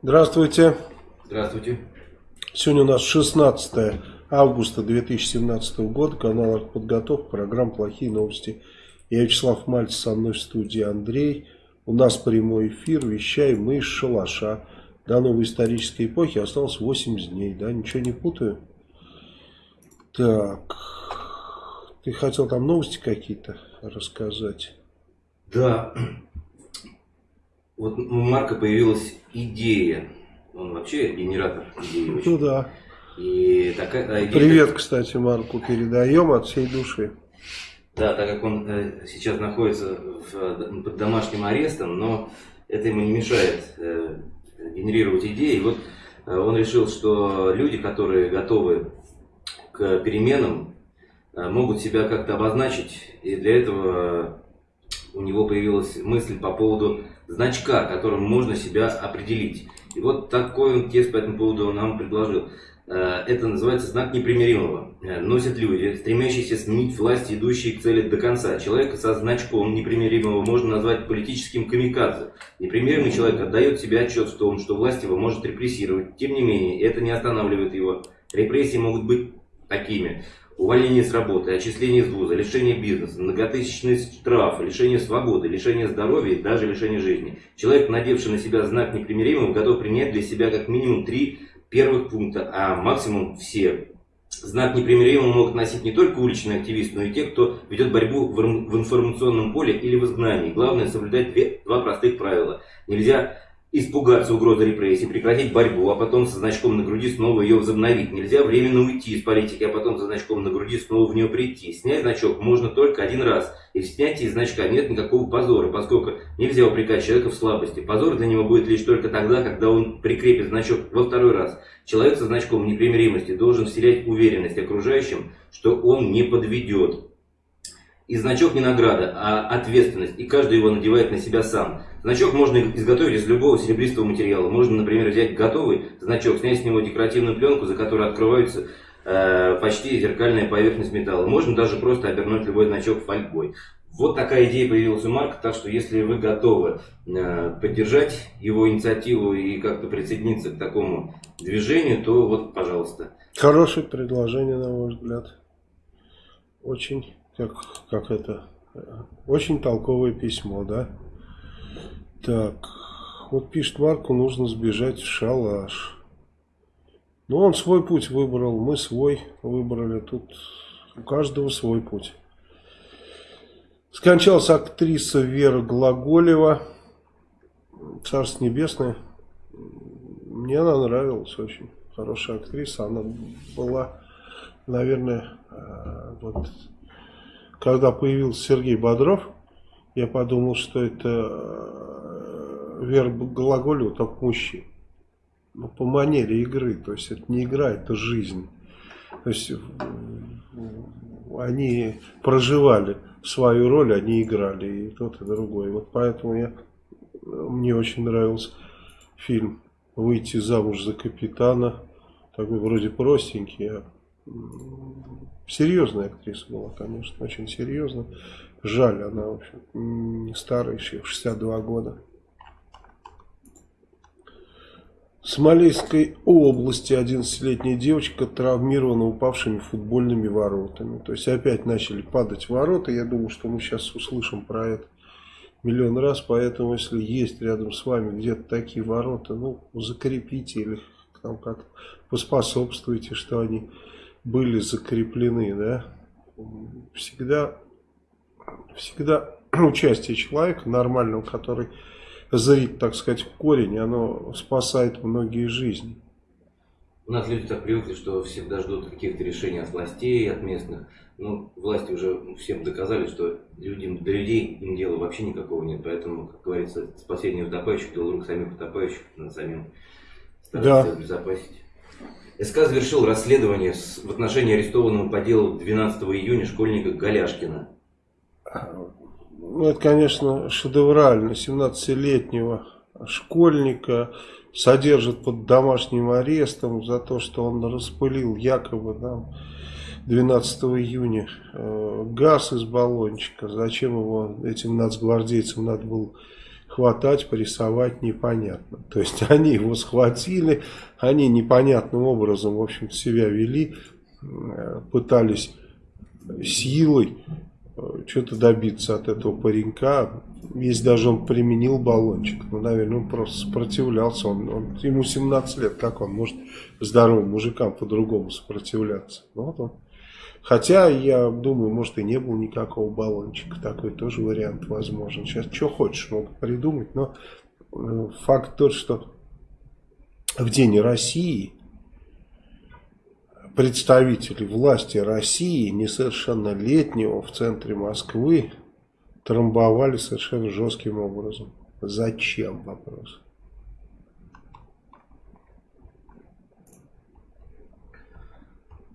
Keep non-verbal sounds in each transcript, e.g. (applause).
Здравствуйте. Здравствуйте. Сегодня у нас 16 августа 2017 года, канал «Подготовка», программа «Плохие новости». Я Вячеслав Мальцев, со мной в студии Андрей. У нас прямой эфир, вещаем мы из шалаша. До новой исторической эпохи осталось 80 дней, да, ничего не путаю? Так, ты хотел там новости какие-то рассказать? Да, вот у Марка появилась идея. Он вообще генератор идей. (laughs) Очень. Ну да. И такая идея... Привет, кстати, Марку передаем от всей души. Да, так как он э, сейчас находится в, под домашним арестом, но это ему не мешает э, генерировать идеи. И вот э, он решил, что люди, которые готовы к переменам, э, могут себя как-то обозначить. И для этого у него появилась мысль по поводу значка, которым можно себя определить. И вот такой он текст по этому поводу нам предложил. Э, это называется знак непримиримого. Э, носят люди, стремящиеся сменить власть, идущие к цели до конца. Человека со значком непримиримого можно назвать политическим камикадзе. Непримиримый человек отдает себе отчет в том, что власть его может репрессировать. Тем не менее, это не останавливает его. Репрессии могут быть такими увольнение с работы, отчисление из вуза, лишение бизнеса, многотысячные штрафы, лишение свободы, лишение здоровья и даже лишение жизни. Человек, надевший на себя знак непримиримого, готов принять для себя как минимум три первых пункта, а максимум все. Знак непримиримого могут носить не только уличные активисты, но и те, кто ведет борьбу в информационном поле или в изгнании. Главное соблюдать две, два простых правила. Нельзя испугаться угрозы репрессий, прекратить борьбу, а потом со значком на груди снова ее возобновить. Нельзя временно уйти из политики, а потом со значком на груди снова в нее прийти. Снять значок можно только один раз. И в снятии значка нет никакого позора, поскольку нельзя упрекать человека в слабости. Позор для него будет лишь только тогда, когда он прикрепит значок во второй раз. Человек со значком непримиримости должен вселять уверенность окружающим, что он не подведет. И значок не награда, а ответственность, и каждый его надевает на себя сам. Значок можно изготовить из любого серебристого материала. Можно, например, взять готовый значок, снять с него декоративную пленку, за которой открывается э, почти зеркальная поверхность металла. Можно даже просто обернуть любой значок фольгой. Вот такая идея появилась у Марка, так что если вы готовы э, поддержать его инициативу и как-то присоединиться к такому движению, то вот, пожалуйста. Хорошее предложение, на мой взгляд. Очень как, как это, очень толковое письмо, да? Так, вот пишет Марку, нужно сбежать в шалаш. Ну, он свой путь выбрал, мы свой выбрали. Тут у каждого свой путь. Скончалась актриса Вера Глаголева. Царство Небесное. Мне она нравилась очень. Хорошая актриса. Она была, наверное, э, вот когда появился Сергей Бодров, я подумал, что это э, Вера Глаголева, только мужчин. Ну, по манере игры, то есть это не игра, это жизнь. То есть они проживали свою роль, они играли и тот, и другой. Вот поэтому я, мне очень нравился фильм «Выйти замуж за капитана». Такой вроде простенький, а серьезная актриса была, конечно, очень серьезная. Жаль, она, в общем, не старая еще, 62 года. В Смоленской области 11-летняя девочка травмирована упавшими футбольными воротами. То есть опять начали падать ворота. Я думаю, что мы сейчас услышим про это миллион раз. Поэтому, если есть рядом с вами где-то такие ворота, ну, закрепите или там как поспособствуйте, что они были закреплены, да, всегда, всегда (clears throat) участие человека нормального, который зрит, так сказать, в корень, оно спасает многие жизни. У нас люди так привыкли, что всегда ждут каких-то решений от властей, от местных. Ну, власти уже всем доказали, что людям, до людей им дела вообще никакого нет. Поэтому, как говорится, спасение утопающих, дело рук самих утопающих, надо самим стараться да. обезопасить. СК завершил расследование в отношении арестованного по делу 12 июня школьника Голяшкина. Ну, это, конечно, шедеврально. 17-летнего школьника содержат под домашним арестом за то, что он распылил якобы там, 12 июня э, газ из баллончика. Зачем его этим нацгвардейцам надо было хватать, прессовать непонятно. То есть (laughs) они его схватили, они непонятным образом, в общем себя вели, э, пытались силой что-то добиться от этого паренька. Если даже он применил баллончик, ну, наверное, он просто сопротивлялся. Он, он, ему 17 лет, как он может здоровым мужикам по-другому сопротивляться? Ну, вот он. Хотя, я думаю, может и не было никакого баллончика. Такой тоже вариант возможен. Сейчас что хочешь могут придумать. Но э, факт тот, что в День России представители власти России несовершеннолетнего в центре Москвы трамбовали совершенно жестким образом. Зачем вопрос?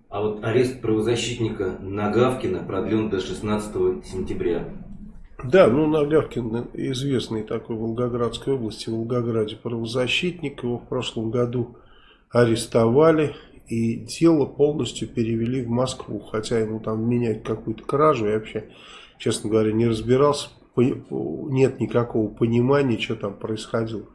А вот арест правозащитника Нагавкина продлен до 16 сентября. Да, ну Нагавкин известный такой в Волгоградской области, в Волгограде правозащитник. Его в прошлом году арестовали и дело полностью перевели в Москву. Хотя ему там менять какую-то кражу, я вообще, честно говоря, не разбирался. Нет никакого понимания, что там происходило.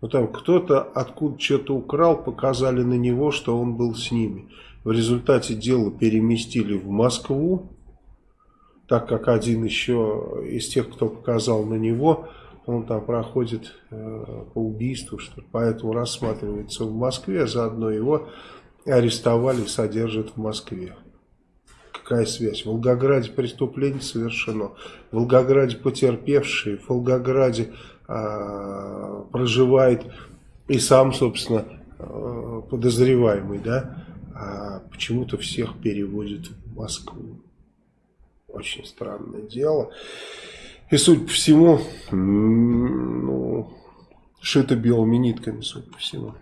Но там кто-то откуда что-то украл, показали на него, что он был с ними. В результате дело переместили в Москву, так как один еще из тех, кто показал на него, он там проходит э, по убийству, что поэтому рассматривается в Москве, заодно его арестовали и содержат в Москве. Какая связь? В Волгограде преступление совершено, в Волгограде потерпевшие, в Волгограде э, проживает и сам, собственно, э, подозреваемый, да, а почему-то всех переводят в Москву. Очень странное дело. И, судя по всему, ну, шито белыми нитками, судя по всему.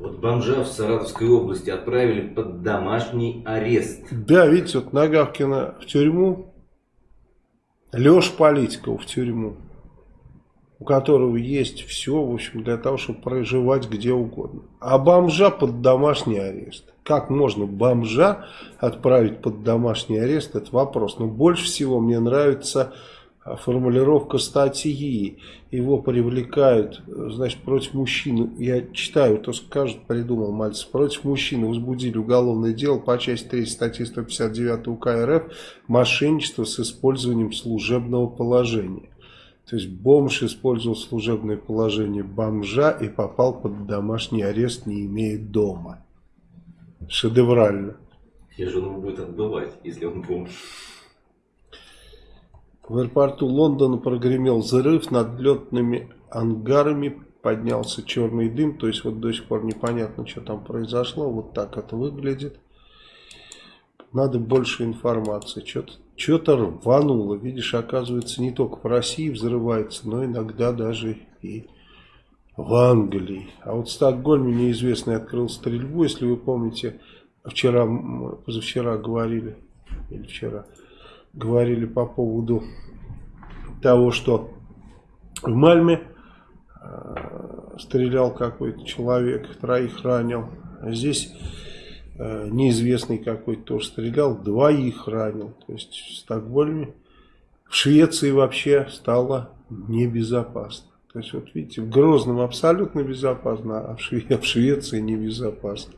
Вот бомжа в Саратовской области отправили под домашний арест. Да, видите, вот Нагавкина в тюрьму, Леш Политикова в тюрьму у которого есть все, в общем, для того, чтобы проживать где угодно. А бомжа под домашний арест. Как можно бомжа отправить под домашний арест, это вопрос. Но больше всего мне нравится формулировка статьи. Его привлекают, значит, против мужчины, я читаю, то скажут, придумал Мальцев, против мужчины возбудили уголовное дело по части 3 статьи 159 УК РФ «Мошенничество с использованием служебного положения». То есть бомж использовал служебное положение бомжа и попал под домашний арест, не имея дома. Шедеврально. Где же он будет отбывать, если он бомж? В аэропорту Лондона прогремел взрыв над летными ангарами, поднялся черный дым, то есть вот до сих пор непонятно, что там произошло, вот так это выглядит. Надо больше информации, что-то рвануло. Видишь, оказывается, не только в России взрывается, но иногда даже и в Англии. А вот в Стокгольме неизвестный открыл стрельбу, если вы помните, вчера, позавчера говорили, или вчера, говорили по поводу того, что в Мальме э, стрелял какой-то человек, троих ранил. А здесь Э, неизвестный какой-то тоже стрелял, двоих ранил. То есть в Стокгольме, в Швеции вообще стало небезопасно. То есть вот видите, в Грозном абсолютно безопасно, а в, Шве (laughs) в Швеции небезопасно.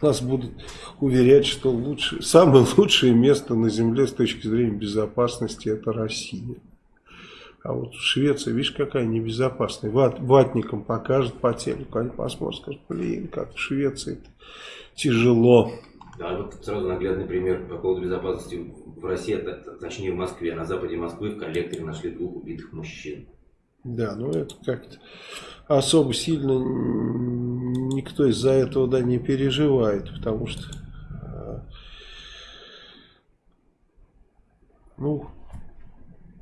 Нас будут уверять, что лучше, самое лучшее место на Земле с точки зрения безопасности это Россия. А вот в Швеции, видишь, какая небезопасная. Ват, ватникам покажут по телеку, они посмотрят, скажут, блин, как в Швеции тяжело. Да, вот сразу наглядный пример по поводу безопасности в России, точнее в Москве. На западе Москвы в коллекторе нашли двух убитых мужчин. Да, ну это как-то особо сильно никто из-за этого да, не переживает, потому что а, ну,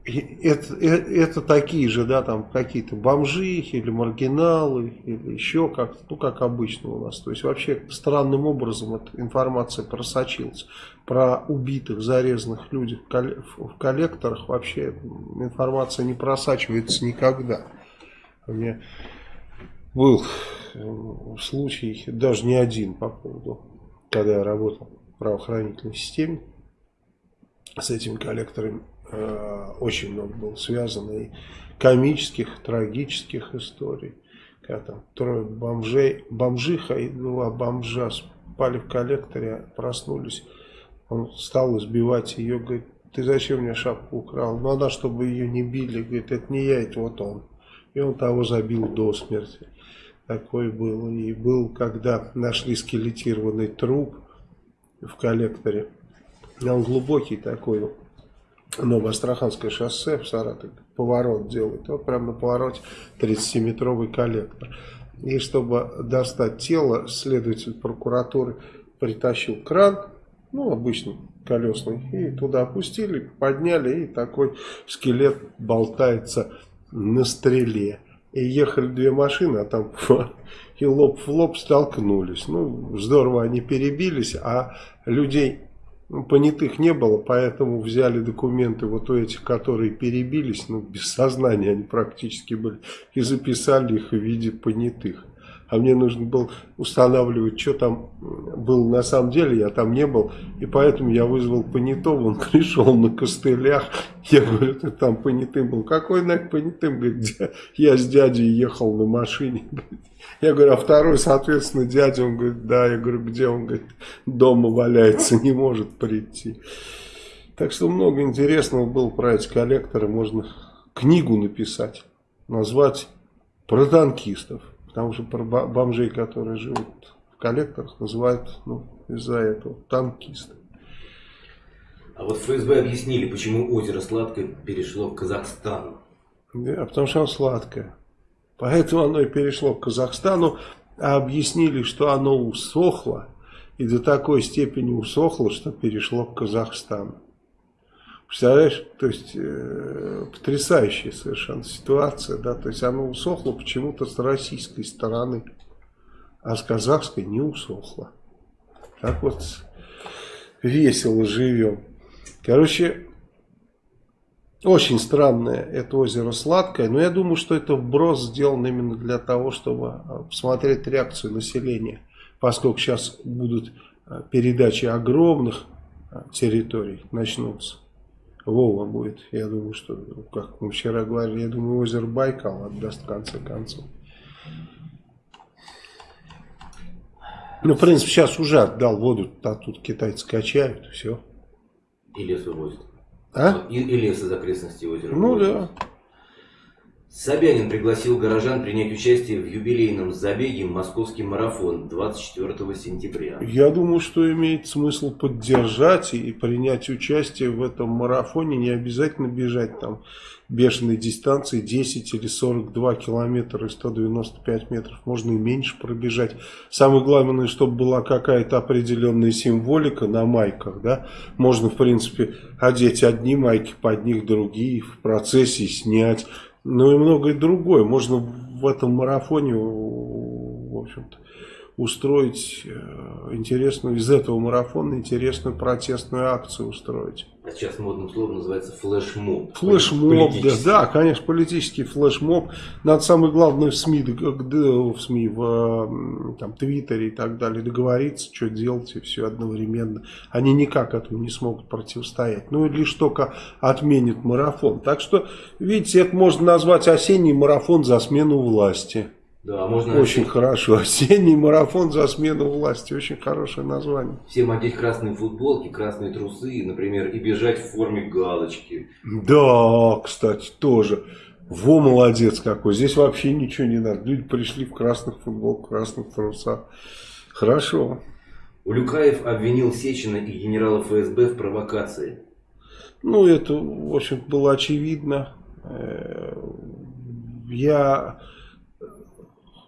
это, это, это такие же, да, там какие-то бомжи или маргиналы, или еще как-то, ну, как обычно у нас. То есть, вообще странным образом эта информация просочилась. Про убитых, зарезанных людей в коллекторах вообще информация не просачивается никогда. У меня был э, случай, даже не один по поводу, когда я работал в правоохранительной системе с этими коллекторами очень много было связано и комических, трагических историй. Когда там трое бомжей, бомжиха и два бомжа спали в коллекторе, проснулись. Он стал избивать ее, говорит, ты зачем мне шапку украл? Ну, она, чтобы ее не били, говорит, это не я, это вот он. И он того забил до смерти. Такое было. И был, когда нашли скелетированный труп в коллекторе. Он глубокий такой, Новоастраханское шоссе в Саратове, поворот делает. Вот прямо на повороте 37-метровый коллектор. И чтобы достать тело, следователь прокуратуры притащил кран, ну, обычный, колесный, и туда опустили, подняли, и такой скелет болтается на стреле. И ехали две машины, а там (laughs) и лоб в лоб столкнулись. Ну, здорово они перебились, а людей понятых не было, поэтому взяли документы вот у этих, которые перебились, ну, без сознания они практически были, и записали их в виде понятых а мне нужно было устанавливать, что там было на самом деле, я там не был, и поэтому я вызвал понятого, он (laughs) пришел на костылях, я говорю, ты там понятым был, какой нафиг понятым, говорит, я с дядей ехал на машине, (laughs) я говорю, а второй, соответственно, дядя, он говорит, да, я говорю, где, он говорит, дома валяется, не может прийти. Так что много интересного было про эти коллекторы, можно книгу написать, назвать про танкистов. Потому что бомжей, которые живут в коллекторах, называют ну, из-за этого танкисты. А вот ФСБ объяснили, почему озеро Сладкое перешло в Казахстан. Да, потому что оно сладкое. Поэтому оно и перешло к Казахстану. А объяснили, что оно усохло. И до такой степени усохло, что перешло к Казахстану. Представляешь, то есть э, потрясающая совершенно ситуация, да, то есть оно усохло почему-то с российской стороны, а с казахской не усохло. Так вот весело живем. Короче, очень странное это озеро Сладкое, но я думаю, что это вброс сделан именно для того, чтобы а, посмотреть реакцию населения, поскольку сейчас будут а, передачи огромных а, территорий, начнутся. Вова будет. Я думаю, что, как мы вчера говорили, я думаю, озеро Байкал отдаст в конце концов. Ну, в принципе, сейчас уже отдал воду, а тут китайцы качают, все. И лес вывозят. А? И, и лес из окрестностей озера Ну вывозят. да. Собянин пригласил горожан принять участие в юбилейном забеге «Московский марафон» 24 сентября. Я думаю, что имеет смысл поддержать и принять участие в этом марафоне. Не обязательно бежать там бешеной дистанции 10 или 42 километра и 195 метров. Можно и меньше пробежать. Самое главное, чтобы была какая-то определенная символика на майках. Да? Можно, в принципе, одеть одни майки, под них другие, в процессе снять ну и многое другое. Можно в этом марафоне, в общем-то, устроить э, интересную, из этого марафона интересную протестную акцию устроить. А сейчас модным словом называется флешмоб. Флешмоб, да, да, конечно, политический флешмоб. Надо самое главное в СМИ, в СМИ, в там, Твиттере и так далее договориться, что делать и все одновременно. Они никак этому не смогут противостоять. Ну, лишь только отменят марафон. Так что, видите, это можно назвать осенний марафон за смену власти. Да, можно... Очень (laughs) хорошо. (laughs) Осенний марафон за смену власти. Очень хорошее название. Всем одеть красные футболки, красные трусы, например, и бежать в форме галочки. Да, кстати, тоже. Во, молодец какой. Здесь вообще ничего не надо. Люди пришли в красных футболках, красных трусах. Хорошо. Улюкаев обвинил Сечина и генерала ФСБ в провокации. Ну, это, в общем было очевидно. Э, я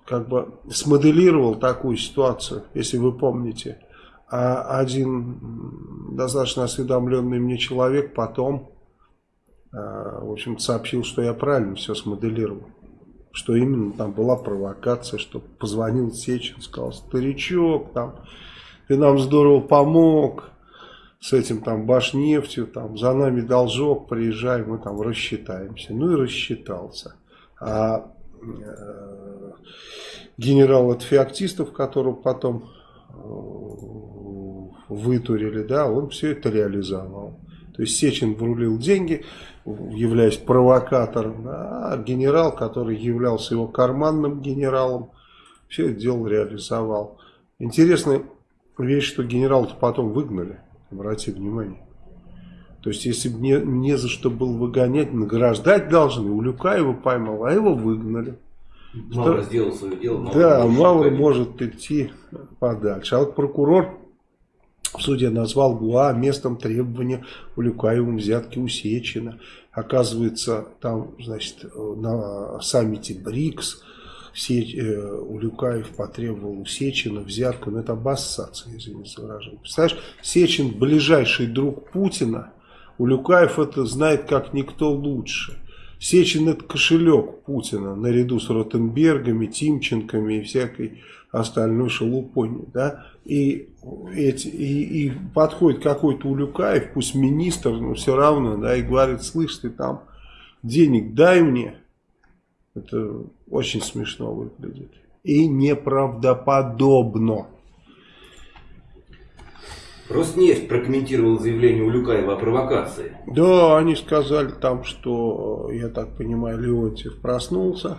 как бы смоделировал такую ситуацию, если вы помните. А один достаточно осведомленный мне человек потом, а, в общем сообщил, что я правильно все смоделировал. Что именно там была провокация, что позвонил Сечин, сказал, старичок, там, ты нам здорово помог, с этим там Башнефтью, там, за нами должок, приезжай, мы там рассчитаемся. Ну и рассчитался. А Э, генерал от феоктистов, которого потом э, вытурили, да, он все это реализовал. То есть Сечин врулил деньги, являясь провокатором, а генерал, который являлся его карманным генералом, все это дело реализовал. Интересная вещь, что генерал-то потом выгнали, обрати внимание. То есть, если бы не, не за что было выгонять, награждать должны. У Люкаева поймал, а его выгнали. Мавр сделал свое дело. Мавр да, Мавр может идти подальше. А вот прокурор в суде назвал ГУА местом требования у Люкаевым взятки у Сечина. Оказывается, там, значит, на саммите БРИКС все, э, Улюкаев потребовал у Сечина взятку, но это обоссаться, извините за выражение. Представляешь, Сечин ближайший друг Путина, Улюкаев это знает как никто лучше. Сечин это кошелек Путина, наряду с Ротенбергами, Тимченками и всякой остальной шелупой. Да? И, эти, и, и подходит какой-то Улюкаев, пусть министр, но все равно, да, и говорит, слышь, ты там денег дай мне, это очень смешно выглядит. И неправдоподобно. Роснефть прокомментировал заявление Улюкаева о провокации. Да, они сказали там, что, я так понимаю, Леонтьев проснулся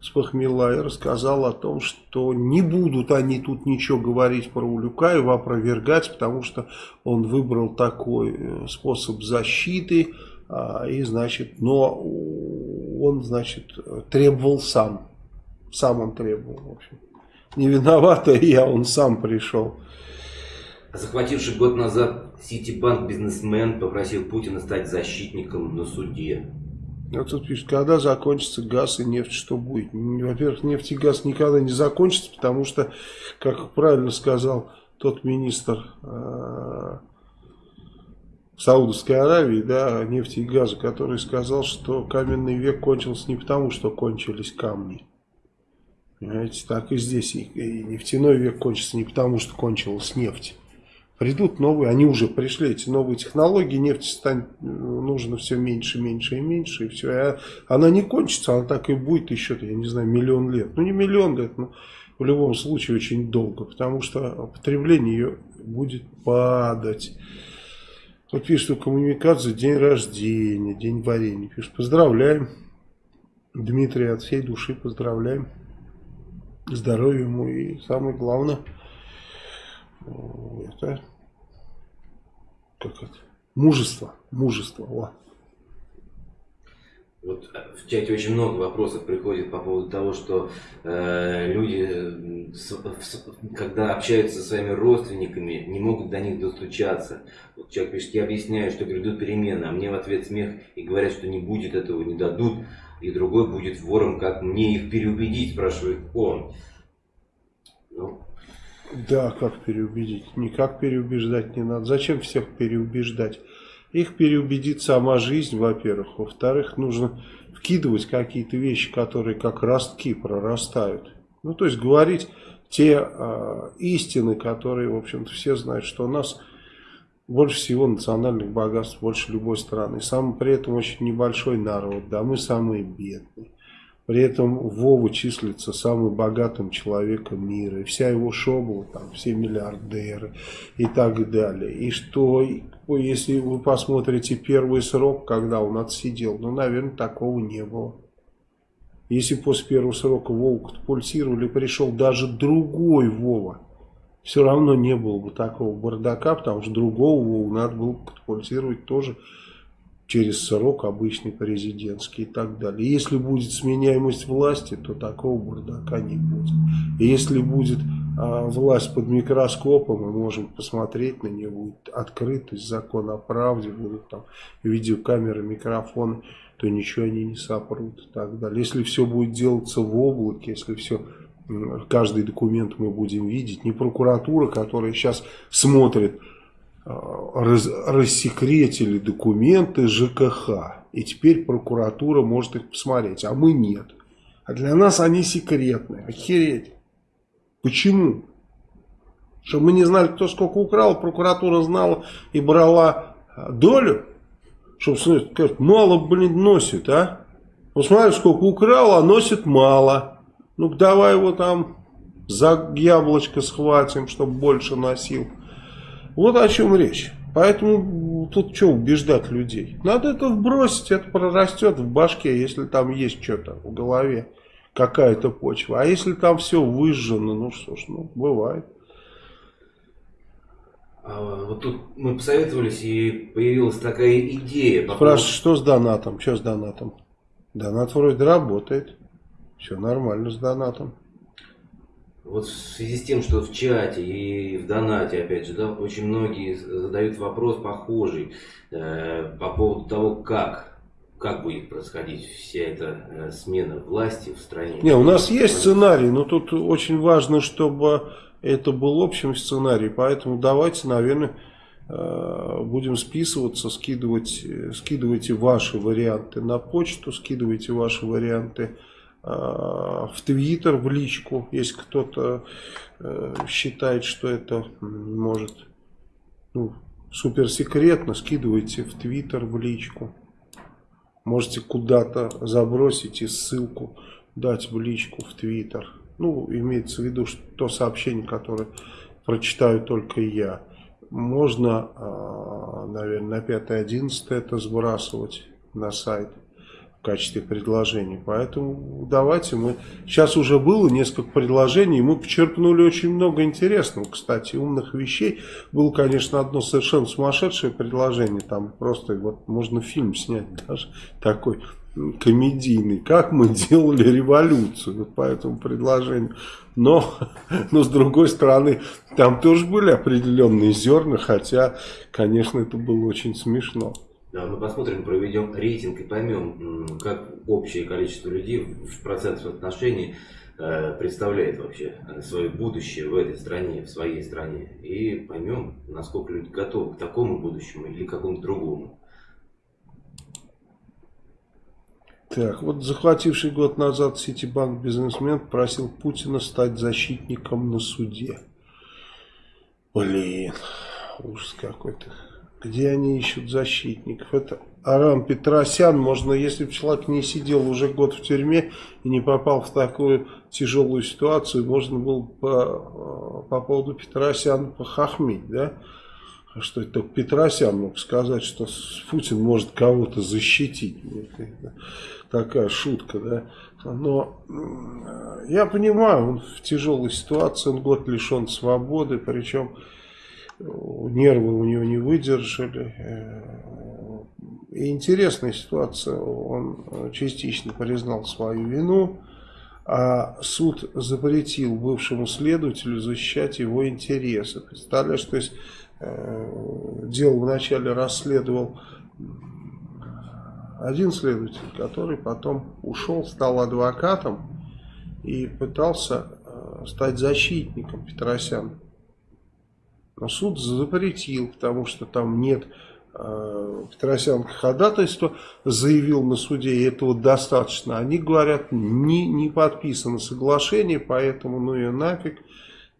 с похмела и рассказал о том, что не будут они тут ничего говорить про Улюкаева, опровергать, потому что он выбрал такой э, способ защиты, а, и значит, но он, значит, требовал сам. Сам он требовал, в общем. Не виновата я, он сам пришел. Захвативший год назад Ситибанк бизнесмен попросил Путина стать защитником на суде. Вот тут пишет, когда закончится газ и нефть, что будет? Во-первых, нефть и газ никогда не закончится, потому что, как правильно сказал тот министр э, Саудовской Аравии, да, нефти и газа, который сказал, что каменный век кончился не потому, что кончились камни. Понимаете, так и здесь. И нефтяной век кончится не потому, что кончилась нефть. Придут новые, они уже пришли, эти новые технологии, нефть станет нужно все меньше, меньше и меньше, и все. А она не кончится, она так и будет еще, я не знаю, миллион лет. Ну, не миллион лет, но в любом случае очень долго, потому что потребление ее будет падать. Вот пишет, у коммуникации день рождения, день варенья. Пишет, поздравляем. Дмитрий от всей души поздравляем. Здоровья ему и самое главное, это, как это, мужество, мужество, о. Вот э, в чате очень много вопросов приходит по поводу того, что э, люди, с, с, когда общаются со своими родственниками, не могут до них достучаться. Вот человек пишет, я объясняю, что грядут перемены, а мне в ответ смех и говорят, что не будет этого, не дадут, и другой будет вором, как мне их переубедить, спрашивает он. Ну. Да, как переубедить? Никак переубеждать не надо. Зачем всех переубеждать? Их переубедит сама жизнь, во-первых. Во-вторых, нужно вкидывать какие-то вещи, которые как ростки прорастают. Ну, то есть говорить те э, истины, которые, в общем-то, все знают, что у нас больше всего национальных богатств, больше любой страны. Сам при этом очень небольшой народ, да, мы самые бедные. При этом Вова числится самым богатым человеком мира. И вся его шобла, там, все миллиардеры и так далее. И что, если вы посмотрите первый срок, когда он отсидел, ну, наверное, такого не было. Если после первого срока Вову катапультировали, пришел даже другой Вова, все равно не было бы такого бардака, потому что другого Вову надо было катапультировать тоже через срок обычный президентский и так далее. Если будет сменяемость власти, то такого бардака не будет. И если будет а, власть под микроскопом, мы можем посмотреть на нее, будет открытость, закон о правде, будут там видеокамеры, микрофоны, то ничего они не сопрут и так далее. Если все будет делаться в облаке, если все каждый документ мы будем видеть, не прокуратура, которая сейчас смотрит раз, рассекретили документы ЖКХ. И теперь прокуратура может их посмотреть, а мы нет. А для нас они секретные. Охереть. Почему? Чтобы мы не знали, кто сколько украл, прокуратура знала и брала э, долю. Чтобы сказать, мало, блин, носит, а? Посмотри, сколько украл, а носит мало. Ну давай его там за яблочко схватим, чтобы больше носил. Вот о чем речь. Поэтому тут что убеждать людей? Надо это вбросить, это прорастет в башке, если там есть что-то в голове, какая-то почва. А если там все выжжено, ну что ж, ну бывает. А, вот тут мы посоветовались и появилась такая идея. По Спрашивают, что с донатом? Что с донатом? Донат вроде работает. Все нормально с донатом. Вот в связи с тем, что в чате и в донате, опять же, да, очень многие задают вопрос похожий э, по поводу того, как, как будет происходить вся эта э, смена власти в стране. Не, у нас есть сценарий, но тут очень важно, чтобы это был общим сценарий, поэтому давайте, наверное, э, будем списываться, скидывать, скидывайте ваши варианты на почту, скидывайте ваши варианты Э, в Твиттер, в личку, если кто-то э, считает, что это может ну, суперсекретно, скидывайте в Твиттер, в личку. Можете куда-то забросить и ссылку дать в личку в Твиттер. Ну, имеется в виду, что то сообщение, которое прочитаю только я. Можно, э, наверное, на 5-11 это сбрасывать на сайт в качестве предложений. Поэтому давайте мы... Сейчас уже было несколько предложений, мы почерпнули очень много интересного, кстати, умных вещей. Было, конечно, одно совершенно сумасшедшее предложение, там просто вот можно фильм снять даже такой комедийный, как мы делали революцию по этому предложению. Но, (laughs) но с другой стороны, там тоже были определенные зерна, хотя, конечно, это было очень смешно. Да, мы посмотрим, проведем рейтинг и поймем, как общее количество людей в процентном отношении э, представляет вообще э, свое будущее в этой стране, в своей стране. И поймем, насколько люди готовы к такому будущему или к какому-то другому. Так, вот захвативший год назад Ситибанк бизнесмен просил Путина стать защитником на суде. Блин, ужас какой-то. Где они ищут защитников? Это Арам Петросян. Можно, если бы человек не сидел уже год в тюрьме и не попал в такую тяжелую ситуацию, можно было по, по поводу Петросяна похохмить, да? Что это Петросян мог сказать, что Путин может кого-то защитить. Такая шутка, да? Но я понимаю, он в тяжелой ситуации, он год лишен свободы, причем нервы у него не выдержали. Э, и интересная ситуация, он частично признал свою вину, а суд запретил бывшему следователю защищать его интересы. Представляешь, то есть э, дело вначале расследовал один следователь, который потом ушел, стал адвокатом и пытался э, стать защитником Петросяна. Но суд запретил, потому что там нет э, Петросян ходатайства, заявил на суде, и этого достаточно. Они говорят, не, не подписано соглашение, поэтому ну и нафиг.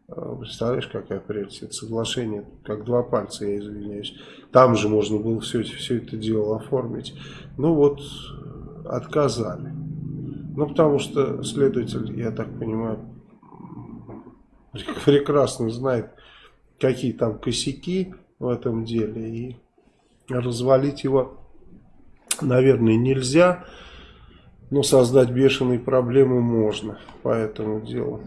Э, представляешь, какая прелесть, это соглашение, как два пальца, я извиняюсь. Там же можно было все, все это дело оформить. Ну вот, отказали. Ну, потому что следователь, я так понимаю, (laughs) прекрасно знает, какие там косяки в этом деле. И развалить его, наверное, нельзя. Но создать бешеные проблемы можно по этому делу.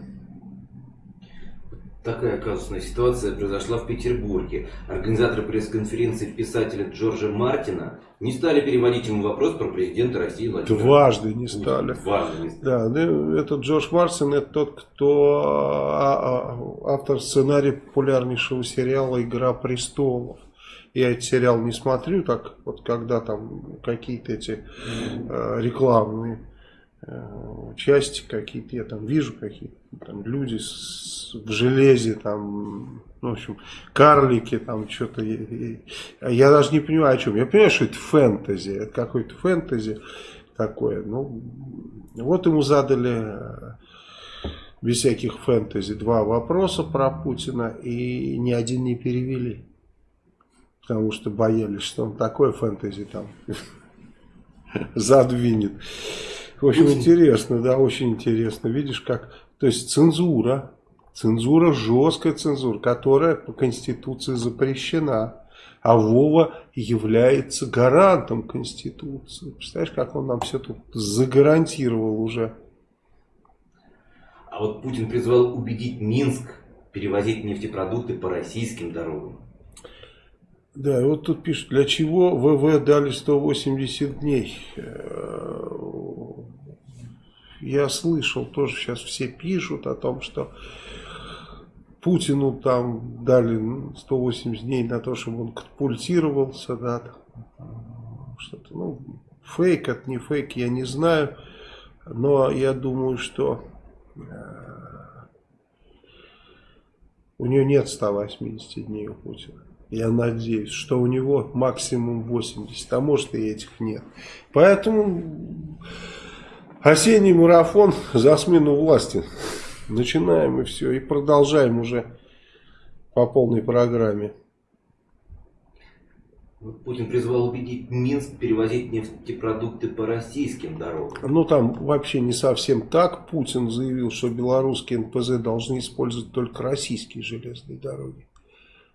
Такая казусная ситуация произошла в Петербурге. Организаторы пресс-конференции писателя Джорджа Мартина не стали переводить ему вопрос про президента России Владимира Дважды не стали. Дважды не стали. Да, ну, этот Джордж Мартин, это тот, кто а, а, автор сценария популярнейшего сериала «Игра престолов». Я этот сериал не смотрю, так вот когда там какие-то эти э, рекламные части какие-то, я там вижу какие-то там люди с, в железе, там, ну, в общем, карлики, там что-то. Я даже не понимаю о чем. Я понимаю, что это фэнтези, это какой-то фэнтези такое. Ну, вот ему задали э, без всяких фэнтези два вопроса про Путина, и ни один не перевели. Потому что боялись, что он такое фэнтези там (laughs) задвинет. В общем, интересно, да, очень интересно. Видишь, как... То есть цензура, цензура, жесткая цензура, которая по Конституции запрещена. А Вова является гарантом Конституции. Представляешь, как он нам все тут загарантировал уже. А вот Путин призвал убедить Минск перевозить нефтепродукты по российским дорогам. Да, и вот тут пишут, для чего ВВ дали 180 дней. Я слышал, тоже сейчас все пишут о том, что Путину там дали 180 дней на то, чтобы он катапультировался, да, что-то, ну, фейк это не фейк, я не знаю, но я думаю, что э, у нее нет 180 дней у Путина. Я надеюсь, что у него максимум 80, а может и этих нет. Поэтому осенний марафон за смену власти. Начинаем и все, и продолжаем уже по полной программе. Путин призвал убедить Минск перевозить нефтепродукты по российским дорогам. Ну там вообще не совсем так. Путин заявил, что белорусские НПЗ должны использовать только российские железные дороги.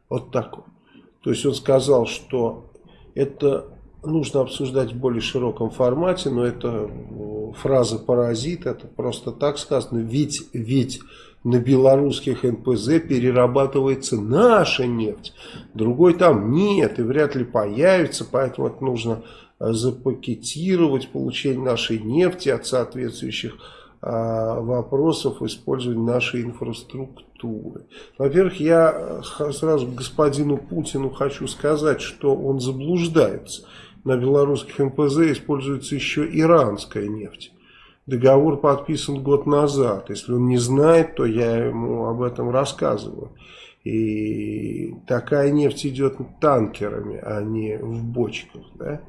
Вот так вот. То есть он сказал, что это нужно обсуждать в более широком формате, но это э, фраза паразит, это просто так сказано, ведь, ведь на белорусских НПЗ перерабатывается наша нефть, другой там нет и вряд ли появится, поэтому это нужно э, запакетировать получение нашей нефти от соответствующих а, вопросов использования нашей инфраструктуры. Во-первых, я э, сразу господину Путину хочу сказать, что он заблуждается на белорусских МПЗ используется еще иранская нефть. Договор подписан год назад. Если он не знает, то я ему об этом рассказываю. И такая нефть идет танкерами, а не в бочках. Да?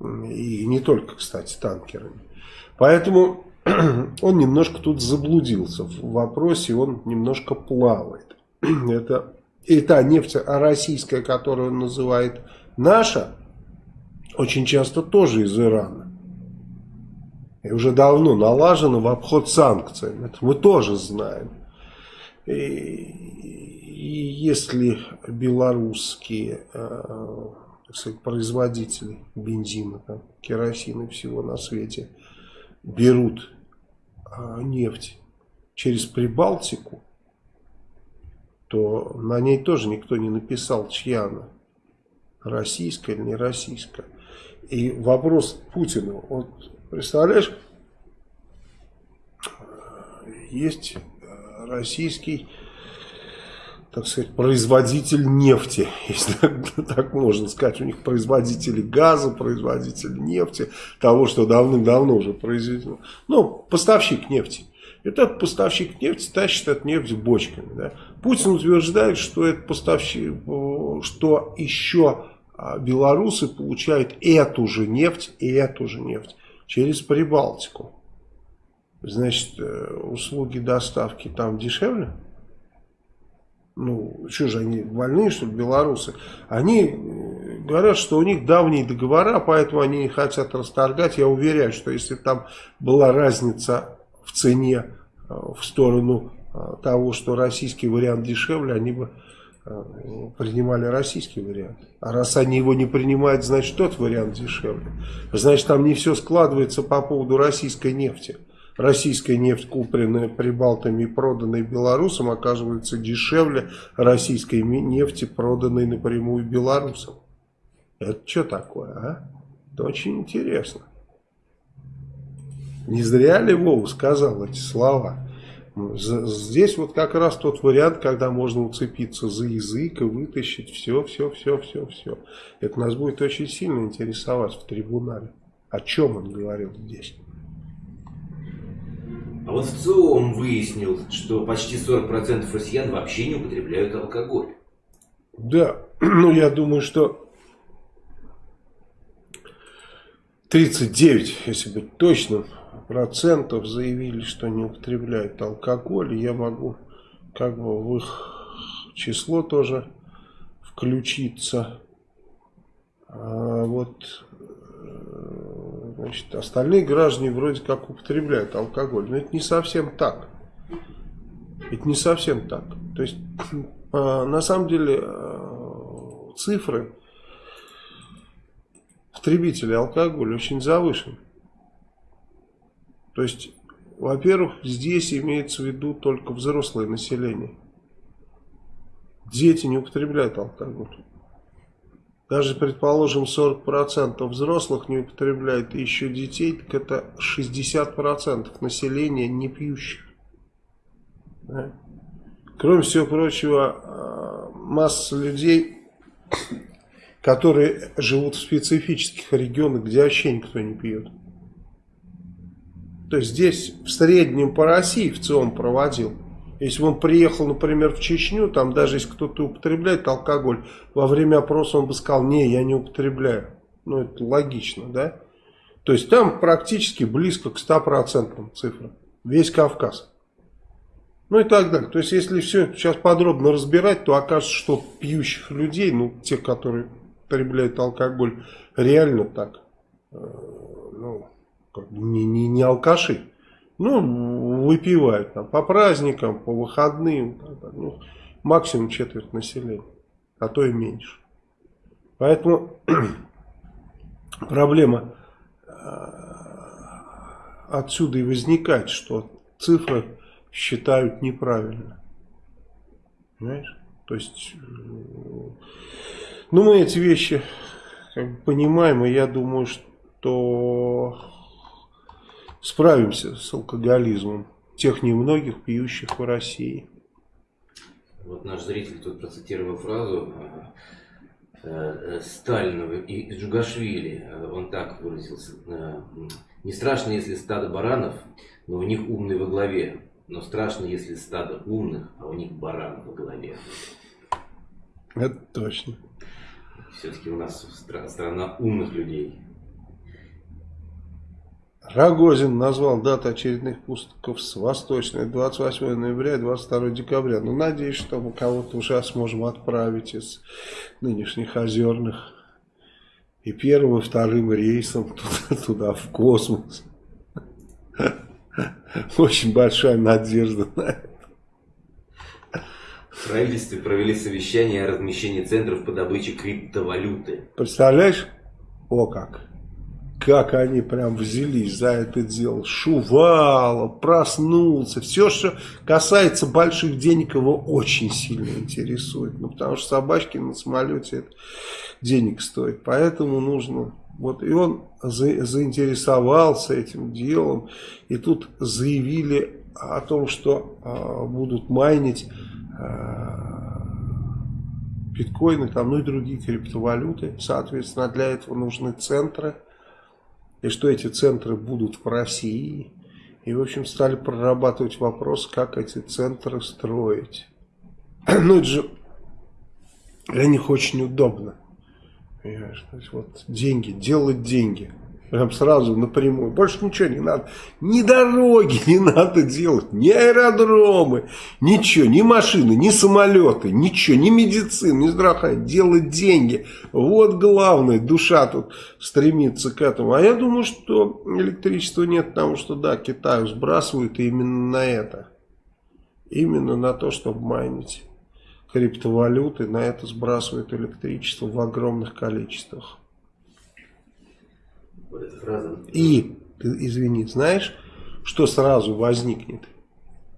И не только, кстати, танкерами. Поэтому (clears throat) он немножко тут заблудился в вопросе, он немножко плавает. (clears throat) Это и та нефть российская, которую он называет наша, очень часто тоже из Ирана. И уже давно налажено в обход санкций. Это мы тоже знаем. И, и если белорусские э, сказать, производители бензина, там, керосина и всего на свете берут э, нефть через Прибалтику, то на ней тоже никто не написал, чья она. Российская или не российская. И вопрос Путину, вот представляешь, есть российский, так сказать, производитель нефти, (laughs) если так можно сказать. У них производители газа, производители нефти, того, что давным-давно уже произведено. Ну, поставщик нефти. Этот поставщик нефти тащит эту нефть бочками. Да? Путин утверждает, что этот поставщик, что еще белорусы получают эту же нефть и эту же нефть через Прибалтику. Значит, э, услуги доставки там дешевле? Ну, что же они больные, что ли, белорусы? Они э, говорят, что у них давние договора, поэтому они не хотят расторгать. Я уверяю, что если там была разница в цене э, в сторону того, что российский вариант дешевле, они бы принимали российский вариант. А раз они его не принимают, значит тот вариант дешевле. Значит там не все складывается по поводу российской нефти. Российская нефть, купленная прибалтами и проданная белорусам, оказывается дешевле российской нефти, проданной напрямую белорусам. Это что такое, а? Это очень интересно. Не зря ли Вова сказал эти слова? Здесь вот как раз тот вариант, когда можно уцепиться за язык и вытащить все, все, все, все, все. Это нас будет очень сильно интересовать в трибунале. О чем он говорил здесь. А вот в целом выяснил, что почти 40% россиян вообще не употребляют алкоголь. Да, (clears throat) ну я думаю, что 39, если быть точным, процентов заявили, что не употребляют алкоголь. Я могу как бы в их число тоже включиться. А вот э, значит, остальные граждане вроде как употребляют алкоголь. Но это не совсем так. Это не совсем так. То есть, а, на самом деле, э, цифры потребителей алкоголя очень завышены. То есть, во-первых, здесь имеется в виду только взрослое население. Дети не употребляют алкоголь. Даже, предположим, 40% взрослых не употребляют, и еще детей, так это 60% населения не пьющих. Да? Кроме всего прочего, а, масса людей, которые живут в специфических регионах, где вообще никто не пьет. То есть здесь в среднем по России в целом проводил если он приехал, например, в Чечню, там даже если кто-то употребляет алкоголь, во время опроса он бы сказал, не, я не употребляю. Ну, это логично, да? То есть там практически близко к 100% цифрам. Весь Кавказ. Ну и так далее. То есть если все сейчас подробно разбирать, то окажется, что пьющих людей, ну, те, которые употребляют алкоголь, реально так, э, ну, бы не, не, не алкаши. Ну, выпивают там по праздникам, по выходным. Ну, максимум четверть населения, а то и меньше. Поэтому (clears throat) проблема э, отсюда и возникает, что цифры считают неправильно. Понимаешь? То есть, э, ну мы эти вещи понимаем, и я думаю, что справимся с алкоголизмом тех немногих пьющих в России. Вот наш зритель тут процитировал фразу э, э, Сталина и Джугашвили. Он так выразился. Э, Не страшно, если стадо баранов, но у них умный во главе. Но страшно, если стадо умных, а у них баран во главе. Это точно. Все-таки у нас страна умных людей. Рогозин назвал дату очередных пустоков с восточной 28 ноября и 22 декабря. Ну, надеюсь, что мы кого-то уже сможем отправить из нынешних озерных. И первым, и вторым рейсом туда, (laughs) туда в космос. Очень большая надежда на это. В правительстве провели совещание о размещении центров по добыче криптовалюты. Представляешь? О как! Как они прям взялись за это дело. Шувало, проснулся. Все, что касается больших денег, его очень сильно интересует. Ну, потому что собачки на самолете это денег стоит. Поэтому нужно... Вот, и он за, заинтересовался этим делом. И тут заявили о том, что э, будут майнить э, биткоины, там, ну и другие криптовалюты. Соответственно, для этого нужны центры и что эти центры будут в России. И, в общем, стали прорабатывать вопрос, как эти центры строить. (clears throat) Ну, это же для них очень удобно. Понимаешь? То есть, вот деньги, делать деньги. Прям сразу напрямую. Больше ничего не надо. Ни дороги (laughs) не надо делать, ни аэродромы, ничего, ни машины, ни самолеты, ничего, ни медицины, ни здравоохранения. Делать деньги. Вот главное, душа тут стремится к этому. А я думаю, что электричества нет, потому что, да, Китаю сбрасывают именно на это. Именно на то, чтобы майнить криптовалюты, на это сбрасывают электричество в огромных количествах. И, извини, знаешь, что сразу возникнет?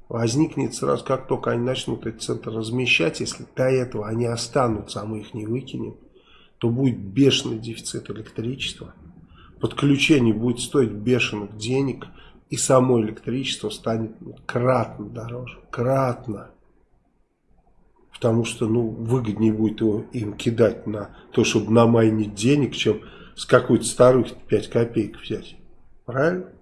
Возникнет сразу, как только они начнут этот центр размещать, если до этого они останутся, а мы их не выкинем, то будет бешеный дефицит электричества. Подключение будет стоить бешеных денег, и само электричество станет кратно дороже. Кратно. Потому что ну, выгоднее будет его им кидать на то, чтобы намайнить денег, чем с какой-то старухи 5 копеек взять. Правильно?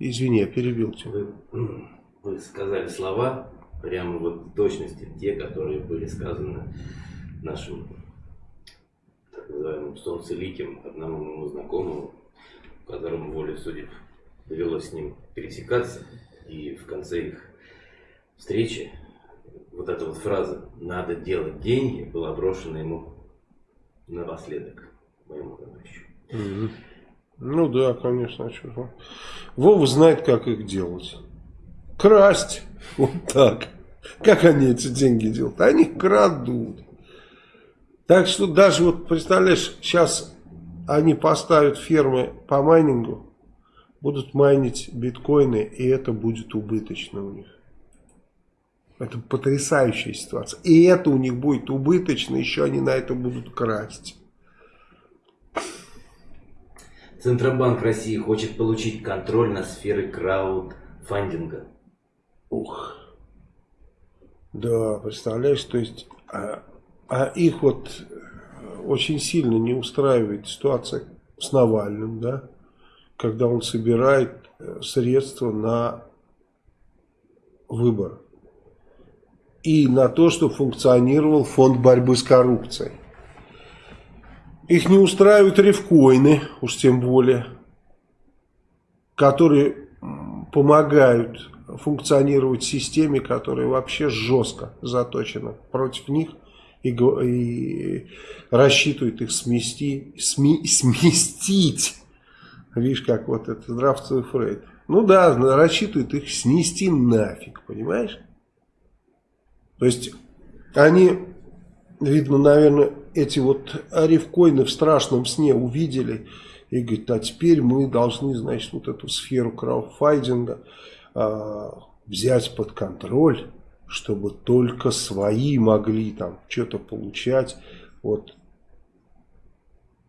Извини, я перебил тебя. Вы, вы сказали слова, прямо вот в точности, те, которые были сказаны нашим так называемым солнцеликим, одному моему знакомому, которому волю судеб довелось с ним пересекаться, и в конце их встречи вот эта вот фраза «надо делать деньги» была брошена ему напоследок моему товарищу. Угу. Ну да, конечно, а что Вова знает, как их делать. Красть. Вот так. Как они эти деньги делают? Они крадут. Так что даже вот, представляешь, сейчас они поставят фермы по майнингу, будут майнить биткоины, и это будет убыточно у них. Это потрясающая ситуация. И это у них будет убыточно, еще они на это будут красть. Центробанк России хочет получить контроль над сферой краудфандинга. Ух. Да, представляешь, то есть, а, а их вот очень сильно не устраивает ситуация с Навальным, да, когда он собирает э, средства на выбор и на то, чтобы функционировал фонд борьбы с коррупцией. Их не устраивают рифкоины, уж тем более, которые помогают функционировать системе, которая вообще жестко заточена против них и, и рассчитывает их смести, сме, (laughs) сместить. Видишь, как вот это здравствуй, Фрейд. Ну да, рассчитывает их снести нафиг, понимаешь? То есть они, видно, наверное, эти вот рифкоины в страшном сне увидели и говорят, а теперь мы должны, значит, вот эту сферу краудфайдинга э, взять под контроль, чтобы только свои могли там что-то получать. Вот.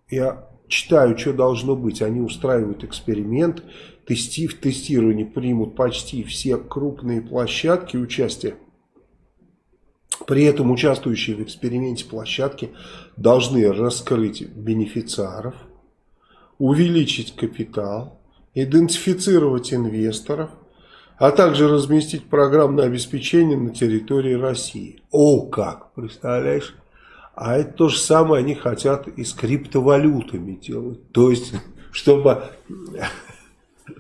Я читаю, что должно быть. Они устраивают эксперимент, тести, в тестировании примут почти все крупные площадки участия при этом участвующие в эксперименте площадки должны раскрыть бенефициаров, увеличить капитал, идентифицировать инвесторов, а также разместить программное обеспечение на территории России. О как, представляешь? А это то же самое они хотят и с криптовалютами делать. То есть, чтобы,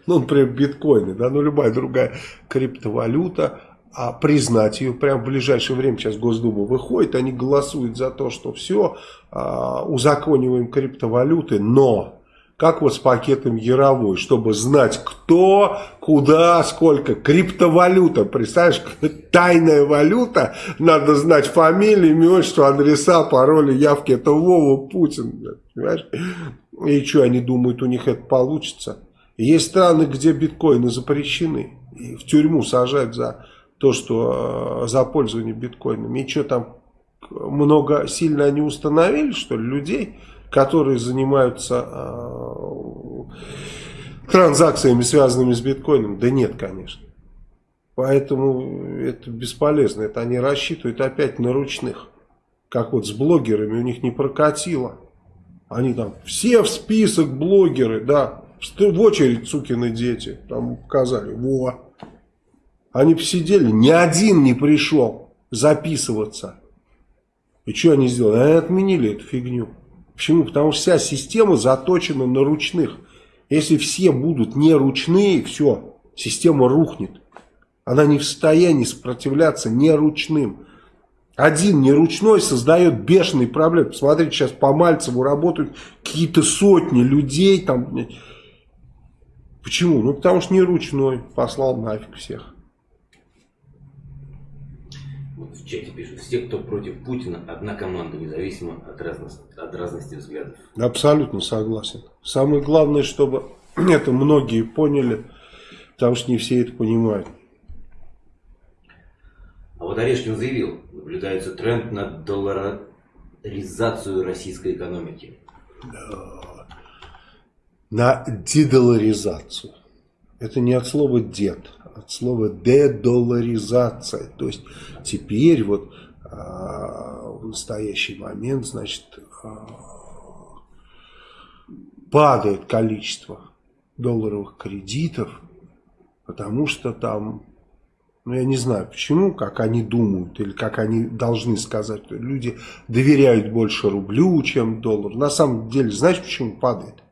ну, например, биткоины, да, ну, любая другая криптовалюта, а признать ее прямо в ближайшее время, сейчас Госдума выходит, они голосуют за то, что все, а, узакониваем криптовалюты, но как вот с пакетом Яровой, чтобы знать, кто, куда, сколько. Криптовалюта, представляешь, (laughs) тайная валюта, надо знать фамилию, имя, отчество, адреса, пароли, явки. Это Вова Путин, понимаешь? И что, они думают, у них это получится? Есть страны, где биткоины запрещены, и в тюрьму сажают за то, что э, за пользование биткоинами. И что там, много сильно они установили, что ли, людей, которые занимаются э, транзакциями, связанными с биткоином? Да нет, конечно. Поэтому это бесполезно. Это они рассчитывают опять на ручных. Как вот с блогерами у них не прокатило. Они там все в список блогеры, да. В очередь сукины дети. Там показали. Во. Они посидели, ни один не пришел записываться. И что они сделали? Они отменили эту фигню. Почему? Потому что вся система заточена на ручных. Если все будут не ручные, все, система рухнет. Она не в состоянии сопротивляться не ручным. Один неручной создает бешеные проблемы. Посмотрите, сейчас по Мальцеву работают какие-то сотни людей. Там. Почему? Ну, потому что неручной послал нафиг всех. В чате пишут, все, кто против Путина, одна команда, независимо от разности, от разности взглядов. Абсолютно согласен. Самое главное, чтобы (clears throat) это многие поняли, потому что не все это понимают. А вот Орешкин заявил, наблюдается тренд на долларизацию российской экономики. На дедоларизацию. Это не от слова дед, от слова дедоларизация. То есть теперь вот а, в настоящий момент, значит, а, падает количество долларовых кредитов, потому что там, ну я не знаю почему, как они думают или как они должны сказать, люди доверяют больше рублю, чем доллару. На самом деле, знаешь почему падает?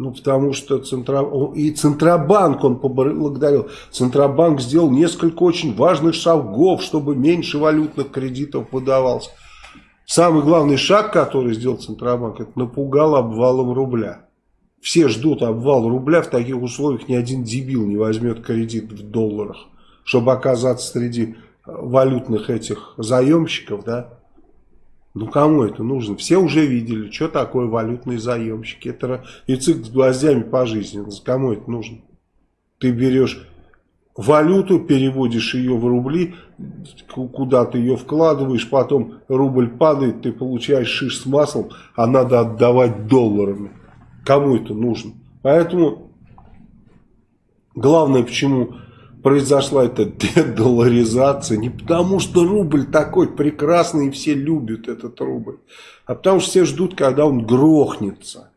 Ну, потому что Центра... и Центробанк он поблагодарил. Центробанк сделал несколько очень важных шагов, чтобы меньше валютных кредитов выдавалось. Самый главный шаг, который сделал Центробанк, это напугал обвалом рубля. Все ждут обвал рубля, в таких условиях ни один дебил не возьмет кредит в долларах, чтобы оказаться среди валютных этих заемщиков, да. Ну кому это нужно? Все уже видели, что такое валютные заемщики. Это яйцик с гвоздями по жизни. Кому это нужно? Ты берешь валюту, переводишь ее в рубли, куда ты ее вкладываешь, потом рубль падает, ты получаешь шиш с маслом, а надо отдавать долларами. Кому это нужно? Поэтому главное, почему произошла эта дедоларизация, не потому что рубль такой прекрасный и все любят этот рубль, а потому что все ждут, когда он грохнется.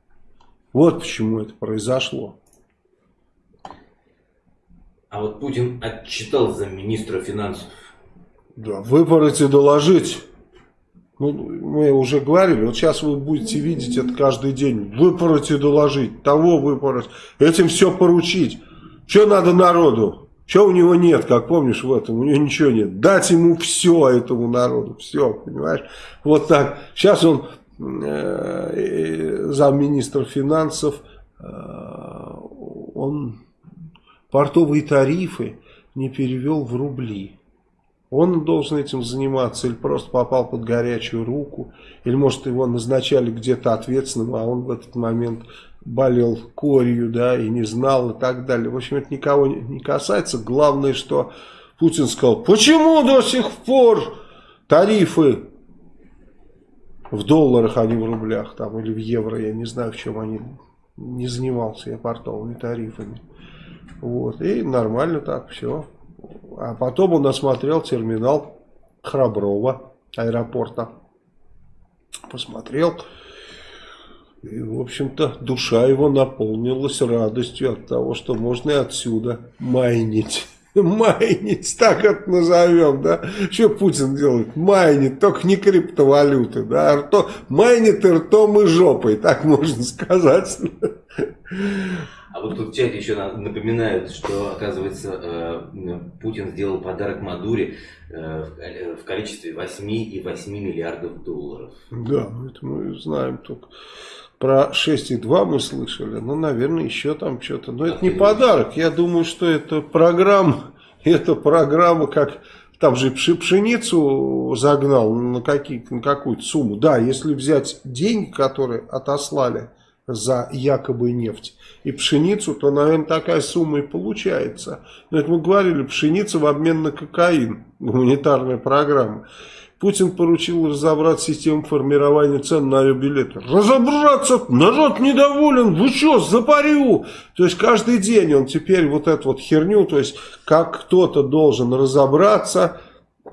Вот почему это произошло. А вот Путин отчитал замминистра финансов. Да, выпороть и доложить. Ну, мы уже говорили, вот сейчас вы будете видеть это каждый день. Выпороть и доложить, того выпороть, этим все поручить. Что надо народу? Что у него нет, как помнишь в этом, у него ничего нет. Дать ему все этому народу, все, понимаешь? Вот так. Сейчас он э, замминистра финансов, э, он портовые тарифы не перевел в рубли. Он должен этим заниматься или просто попал под горячую руку, или может его назначали где-то ответственным, а он в этот момент болел корью, да, и не знал и так далее. В общем, это никого не касается. Главное, что Путин сказал, почему до сих пор тарифы в долларах, а не в рублях, там, или в евро, я не знаю, в чем они, не занимался я портовыми тарифами. Вот. И нормально так все. А потом он осмотрел терминал Храброва аэропорта. Посмотрел. И, в общем-то, душа его наполнилась радостью от того, что можно и отсюда майнить. (laughs) Майнить, так это назовем, да? Что Путин делает? Майнит, только не криптовалюты, да? Рто, майнит и ртом и жопой, так можно сказать. А вот тут в чате еще напоминают, что, оказывается, э, Путин сделал подарок Мадуре э, в количестве 8,8 миллиардов долларов. Да, это мы знаем только. Про 6,2 мы слышали, ну, наверное, еще там что-то. Но это не подарок, я думаю, что это программа, (laughs) это программа, как там же пшеницу загнал на, какие, на какую-то сумму. Да, если взять деньги, которые отослали за якобы нефть и пшеницу, то, наверное, такая сумма и получается. Но это мы говорили, пшеница в обмен на кокаин, гуманитарная программа. Путин поручил разобрать систему формирования цен на авиабилеты. Разобраться! Народ недоволен! Вы что, запарю? То есть каждый день он теперь вот эту вот херню, то есть как кто-то должен разобраться,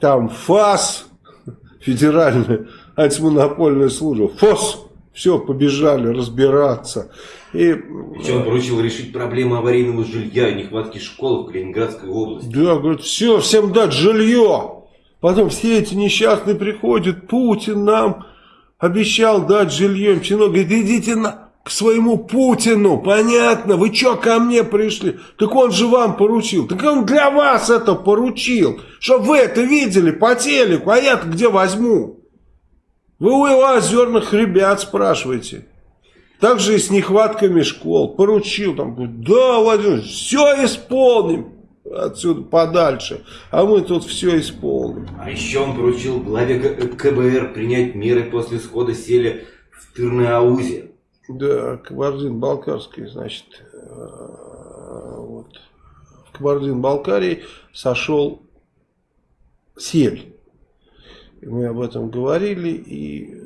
там ФАС, (laughs) федеральная антимонопольная служба, ФОС, все, побежали разбираться. И, Причем он поручил решить проблему аварийного жилья и нехватки школ в Калининградской области. Да, говорит, все, всем дать жилье. Потом все эти несчастные приходят, Путин нам обещал дать жилье. Чинок говорит, идите на, к своему Путину, понятно, вы что ко мне пришли? Так он же вам поручил, так он для вас это поручил, чтобы вы это видели по телеку, а я-то где возьму? Вы у его озерных ребят спрашиваете. Также и с нехватками школ. Поручил там, да, Владимир, все исполним. Отсюда подальше. А мы тут все исполним. А еще он поручил главе КБР принять меры после схода сели в Тырныаузе. Да, Кабардин-Балкарский, значит, э, вот, в Кабардин-Балкарии сошел сель. Мы об этом говорили, и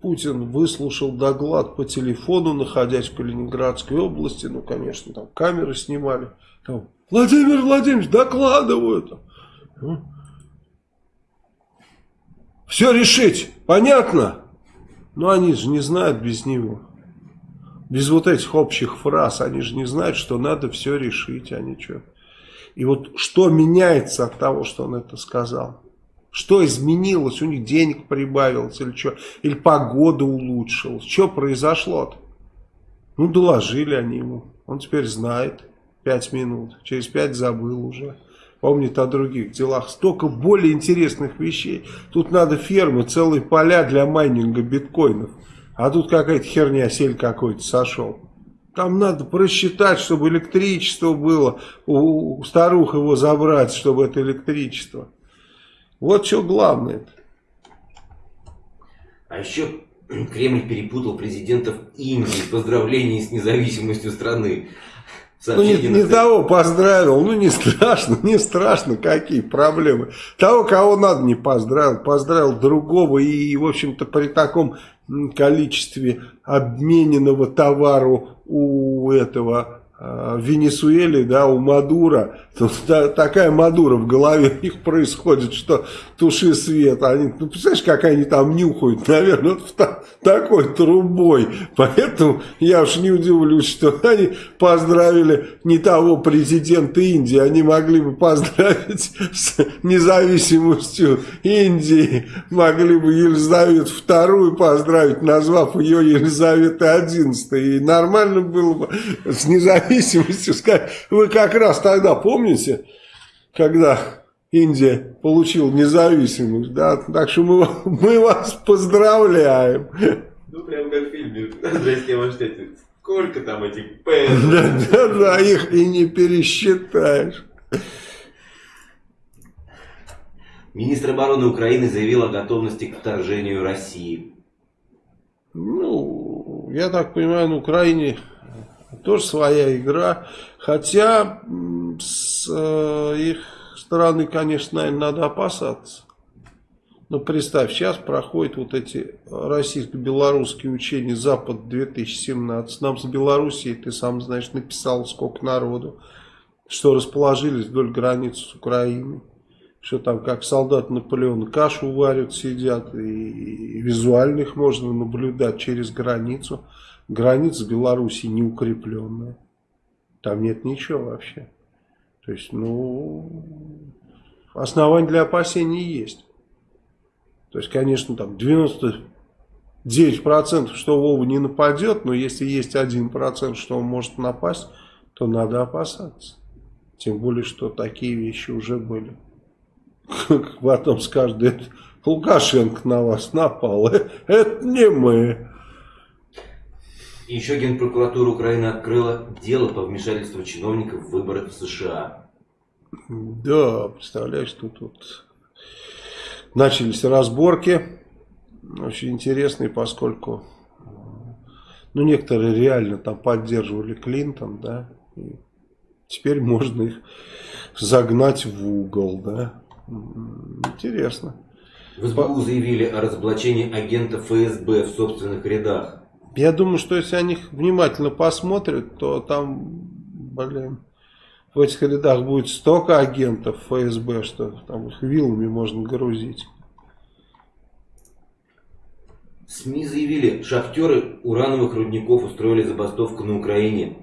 Путин выслушал доклад по телефону, находясь в Калининградской области. Ну, конечно, там камеры снимали. Там, Владимир Владимирович, докладывают. Все решить, понятно? Но они же не знают без него. Без вот этих общих фраз. Они же не знают, что надо все решить. Они что? И вот что меняется от того, что он это сказал? Что изменилось? У них денег прибавилось или что? Или погода улучшилась? Что произошло-то? Ну, доложили они ему. Он теперь знает. Пять минут. Через пять забыл уже. Помнит о других делах. Столько более интересных вещей. Тут надо фермы, целые поля для майнинга биткоинов. А тут какая-то херня, сель какой-то сошел. Там надо просчитать, чтобы электричество было. У старух его забрать, чтобы это электричество. Вот что главное. -то. А еще Кремль перепутал президентов Индии в поздравлении с независимостью страны. Ну, не, не того поздравил, ну, не страшно, не страшно, какие проблемы. Того, кого надо, не поздравил, поздравил другого. И, в общем-то, при таком количестве обмененного товару у этого в Венесуэле, да, у Мадура, такая Мадура в голове у них происходит, что туши свет. Они, ну, представляешь, как они там нюхают, наверное, вот та, такой трубой. Поэтому я уж не удивлюсь, что они поздравили не того президента Индии, они могли бы поздравить с независимостью Индии, могли бы Елизавету вторую поздравить, назвав ее Елизаветой XI. И нормально было бы с независимостью независимостью сказать. Вы как раз тогда помните, когда Индия получила независимость, да? Так что мы, мы вас поздравляем. Ну, прям как в фильме. Здрасте, ваш Сколько там этих П? Да, да, да, их и не пересчитаешь. Министр обороны Украины заявил о готовности к вторжению России. Ну, я так понимаю, на Украине тоже своя игра. Хотя с э, их стороны, конечно, наверное, надо опасаться. Но представь, сейчас проходят вот эти российско-белорусские учения Запад-2017. Нам с Белоруссией, ты сам знаешь, написал сколько народу, что расположились вдоль границы с Украиной. Что там, как солдат Наполеона, кашу варят, сидят, и, и визуально их можно наблюдать через границу. Граница Беларуси не укрепленная. Там нет ничего вообще. То есть, ну, основания для опасений есть. То есть, конечно, там 99% что Вова не нападет, но если есть 1%, что он может напасть, то надо опасаться. Тем более, что такие вещи уже были. Потом скажут, Лукашенко на вас напал. Это не мы. Еще Генпрокуратура Украины открыла дело по вмешательству чиновников в выборы в США. Да, представляешь, тут вот начались разборки. Очень интересные, поскольку ну, некоторые реально там поддерживали Клинтон, да, и теперь можно их загнать в угол, да. Интересно. В СБУ заявили о разоблачении агента ФСБ в собственных рядах. Я думаю, что если они внимательно посмотрят, то там, блин, в этих рядах будет столько агентов ФСБ, что там их вилами можно грузить. СМИ заявили, шахтеры урановых рудников устроили забастовку на Украине.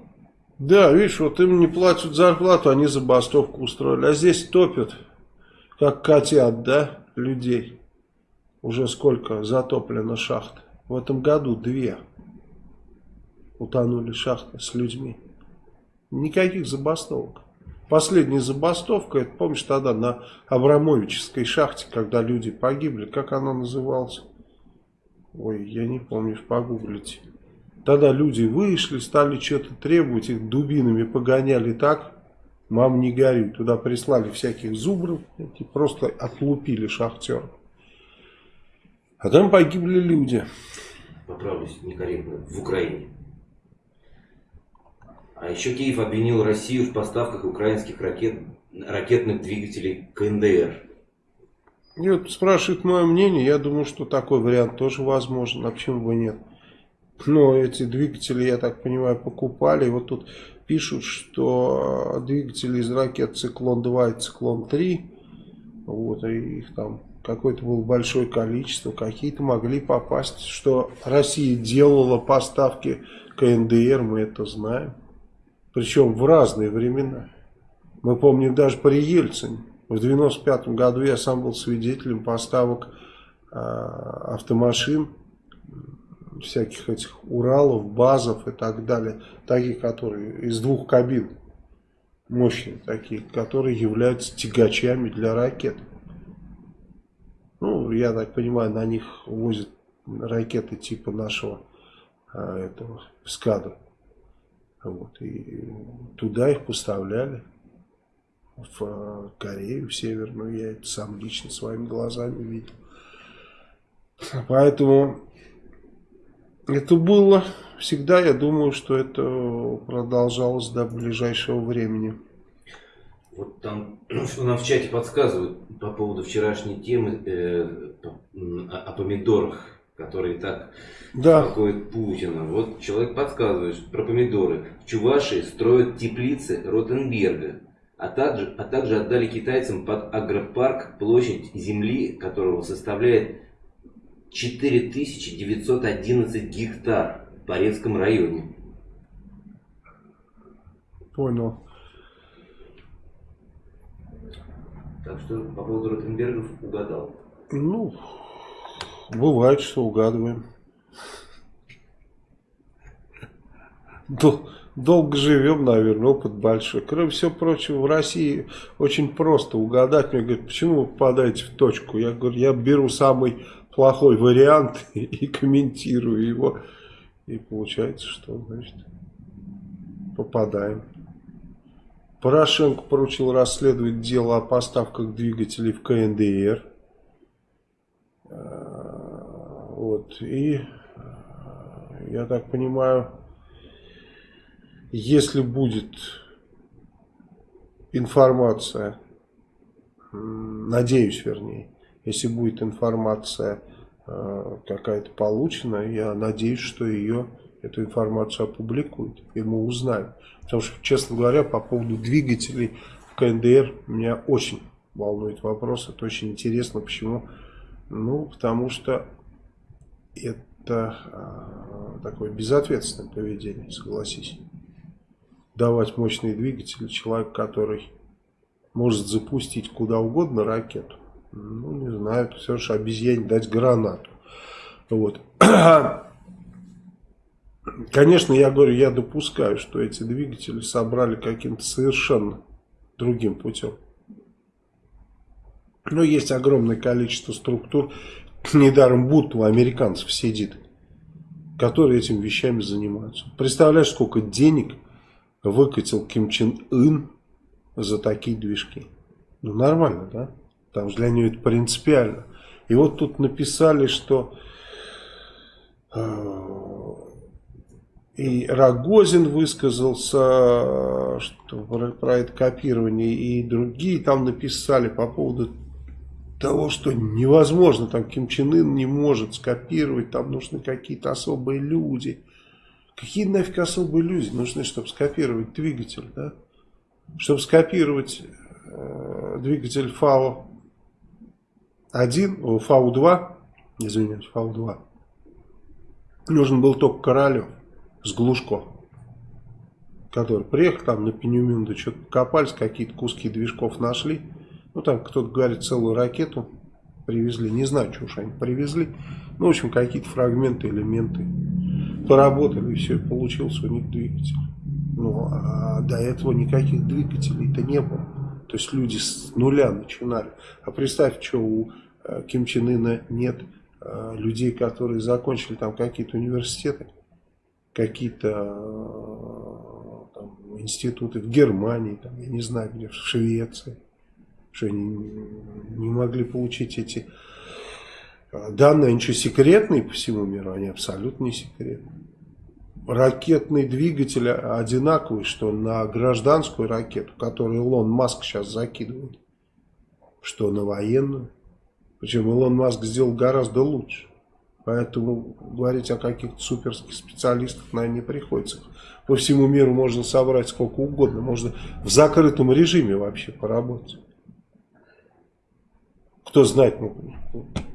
Да, видишь, вот им не платят зарплату, они забастовку устроили. А здесь топят, как котят, да, людей. Уже сколько затоплено шахт. В этом году две утонули шахты с людьми. Никаких забастовок. Последняя забастовка, это помнишь тогда на Абрамовической шахте, когда люди погибли, как она называлась? Ой, я не помню, погуглите. Тогда люди вышли, стали что-то требовать, их дубинами погоняли так, мам не горюй. Туда прислали всяких зубров, и просто отлупили шахтеров. А там погибли люди. Поправлюсь некорректно, в Украине. А еще Киев обвинил Россию в поставках украинских ракет, ракетных двигателей КНДР. Нет, спрашивает мое мнение. Я думаю, что такой вариант тоже возможен. А почему бы нет? Но эти двигатели, я так понимаю, покупали. И вот тут пишут, что двигатели из ракет «Циклон-2» и «Циклон-3», вот, и их там какое-то было большое количество, какие-то могли попасть. Что Россия делала поставки КНДР, мы это знаем. Причем в разные времена. Мы помним даже при Ельцине. В 95 году я сам был свидетелем поставок э, автомашин, всяких этих Уралов, базов и так далее. Такие, которые из двух кабин. Мощные такие, которые являются тягачами для ракет. Ну, я так понимаю, на них возят ракеты типа нашего а, этого скада. Вот, и туда их поставляли, в э, Корею, в Северную. Я это сам лично своими глазами видел. Поэтому это было всегда, я думаю, что это продолжалось до ближайшего времени. Вот там, (clears throat) что нам в чате подсказывают по поводу вчерашней темы э, о, о помидорах, которые так да. беспокоят Путина. Вот человек подсказывает про помидоры. В Чувашии строят теплицы Ротенберга, а также, а также отдали китайцам под агропарк площадь земли, которого составляет 4911 гектар в Порецком районе. Понял. Так что по поводу Ротенбергов угадал. Ну, бывает, что угадываем. Дол долго живем, наверное, опыт большой. Кроме всего прочего, в России очень просто угадать. Мне говорят, почему вы попадаете в точку? Я говорю, я беру самый плохой вариант (laughs) и комментирую его. И получается, что, значит, попадаем. Порошенко поручил расследовать дело о поставках двигателей в КНДР. Вот. И, я так понимаю, если будет информация, надеюсь, вернее, если будет информация э, какая-то получена, я надеюсь, что ее, эту информацию опубликуют, и мы узнаем. Потому что, честно говоря, по поводу двигателей в КНДР меня очень волнует вопрос. Это очень интересно. Почему? Ну, потому что это э, такое безответственное поведение, согласись. Давать мощные двигатели человек, который может запустить куда угодно ракету. Ну, не знаю, все же обезьяне дать гранату. Вот. (clears throat) Конечно, я говорю, я допускаю, что эти двигатели собрали каким-то совершенно другим путем. Но есть огромное количество структур, недаром будто у американцев сидит, которые этими вещами занимаются. Представляешь, сколько денег выкатил Ким Чен Ын за такие движки? Ну, нормально, да? Там же для нее это принципиально. И вот тут написали, что э, и Рогозин высказался что, про, про это копирование, и другие там написали по поводу того, что невозможно, там Ким Чен Ын не может скопировать, там нужны какие-то особые люди. Какие нафиг особые люди нужны, чтобы скопировать двигатель, да? Чтобы скопировать э, двигатель ФАО 1, ФАУ 2, извиняюсь, ФАУ 2, нужен был только Королев с Глушко, который приехал там на Пенюмюнду, что-то копались, какие-то куски движков нашли. Ну, там кто-то говорит, целую ракету привезли. Не знаю, что уж они привезли. Ну, в общем, какие-то фрагменты, элементы. Поработали, и все, получился у них двигатель. Ну, а до этого никаких двигателей-то не было. То есть люди с нуля начинали. А представь, что у э, Ким Чен Ына нет э, людей, которые закончили там какие-то университеты какие-то э, институты в Германии, там, я не знаю где, в Швеции, что они не могли получить эти э, данные, они что, секретные по всему миру? Они абсолютно не секретные. Ракетный двигатель одинаковый, что на гражданскую ракету, которую Илон Маск сейчас закидывает, что на военную. Причем Илон Маск сделал гораздо лучше. Поэтому говорить о каких-то суперских специалистах, наверное, не приходится. По всему миру можно собрать сколько угодно. Можно в закрытом режиме вообще поработать. Кто знает, ну,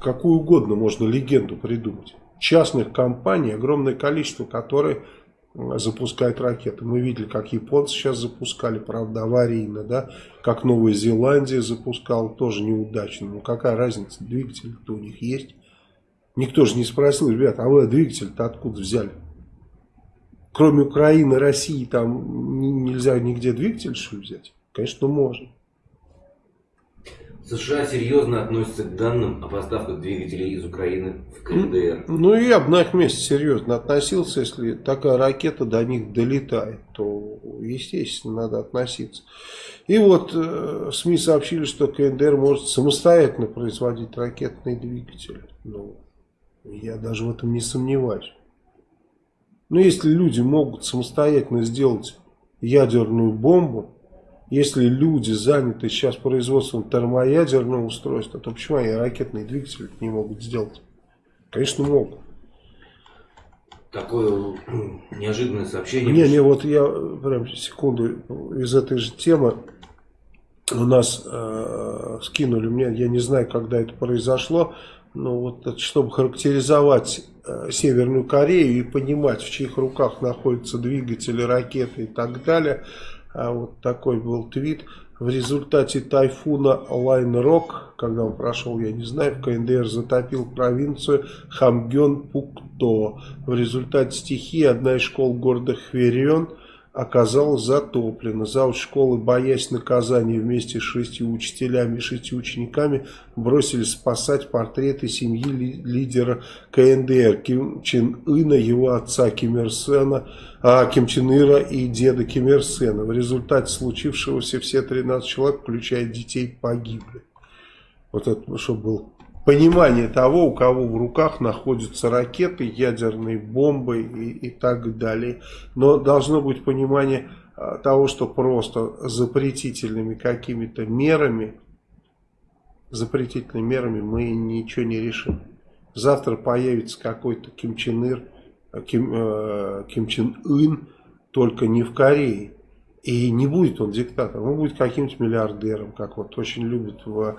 какую угодно можно легенду придумать. Частных компаний огромное количество, которые запускают ракеты. Мы видели, как японцы сейчас запускали, правда, аварийно, да, как Новая Зеландия запускала, тоже неудачно. Ну, какая разница, двигатель-то у них есть. Никто же не спросил, ребят, а вы двигатель-то откуда взяли? Кроме Украины, России, там нельзя нигде двигатель что взять? Конечно, можно. США серьезно относятся к данным о поставках двигателей из Украины в КНДР. Ну, я бы на их месте серьезно относился, если такая ракета до них долетает, то, естественно, надо относиться. И вот э, СМИ сообщили, что КНДР может самостоятельно производить ракетные двигатели. Ну, Я даже в этом не сомневаюсь. Но если люди могут самостоятельно сделать ядерную бомбу, если люди заняты сейчас производством термоядерного устройства, то почему они ракетные двигатели не могут сделать? Конечно, могут. Такое (clears throat) неожиданное сообщение. Не, не, вот я прям секунду из этой же темы у нас э, скинули мне, я не знаю, когда это произошло, но вот чтобы характеризовать э, Северную Корею и понимать, в чьих руках находятся двигатели, ракеты и так далее, вот такой был твит. В результате тайфуна Лайонрок, когда он прошел, я не знаю, в КНДР затопил провинцию Хамгён-Пукто. В результате стихии одна из школ города Хверион оказалась затоплена. Зауч школы, боясь наказания вместе с шестью учителями и шестью учениками, бросились спасать портреты семьи лидера КНДР Ким Чен Ына, его отца Ким Ир Сена, а, Ким Чен Ира и деда Ким Ир Сена. В результате случившегося все 13 человек, включая детей, погибли. Вот это, чтобы был понимание того, у кого в руках находятся ракеты, ядерные бомбы и, и так далее. Но должно быть понимание а, того, что просто запретительными какими-то мерами, запретительными мерами мы ничего не решим. Завтра появится какой-то Ким Чен Ир, Ким, э, Ким Чен Ын, только не в Корее. И не будет он диктатором, он будет каким-то миллиардером, как вот очень любят в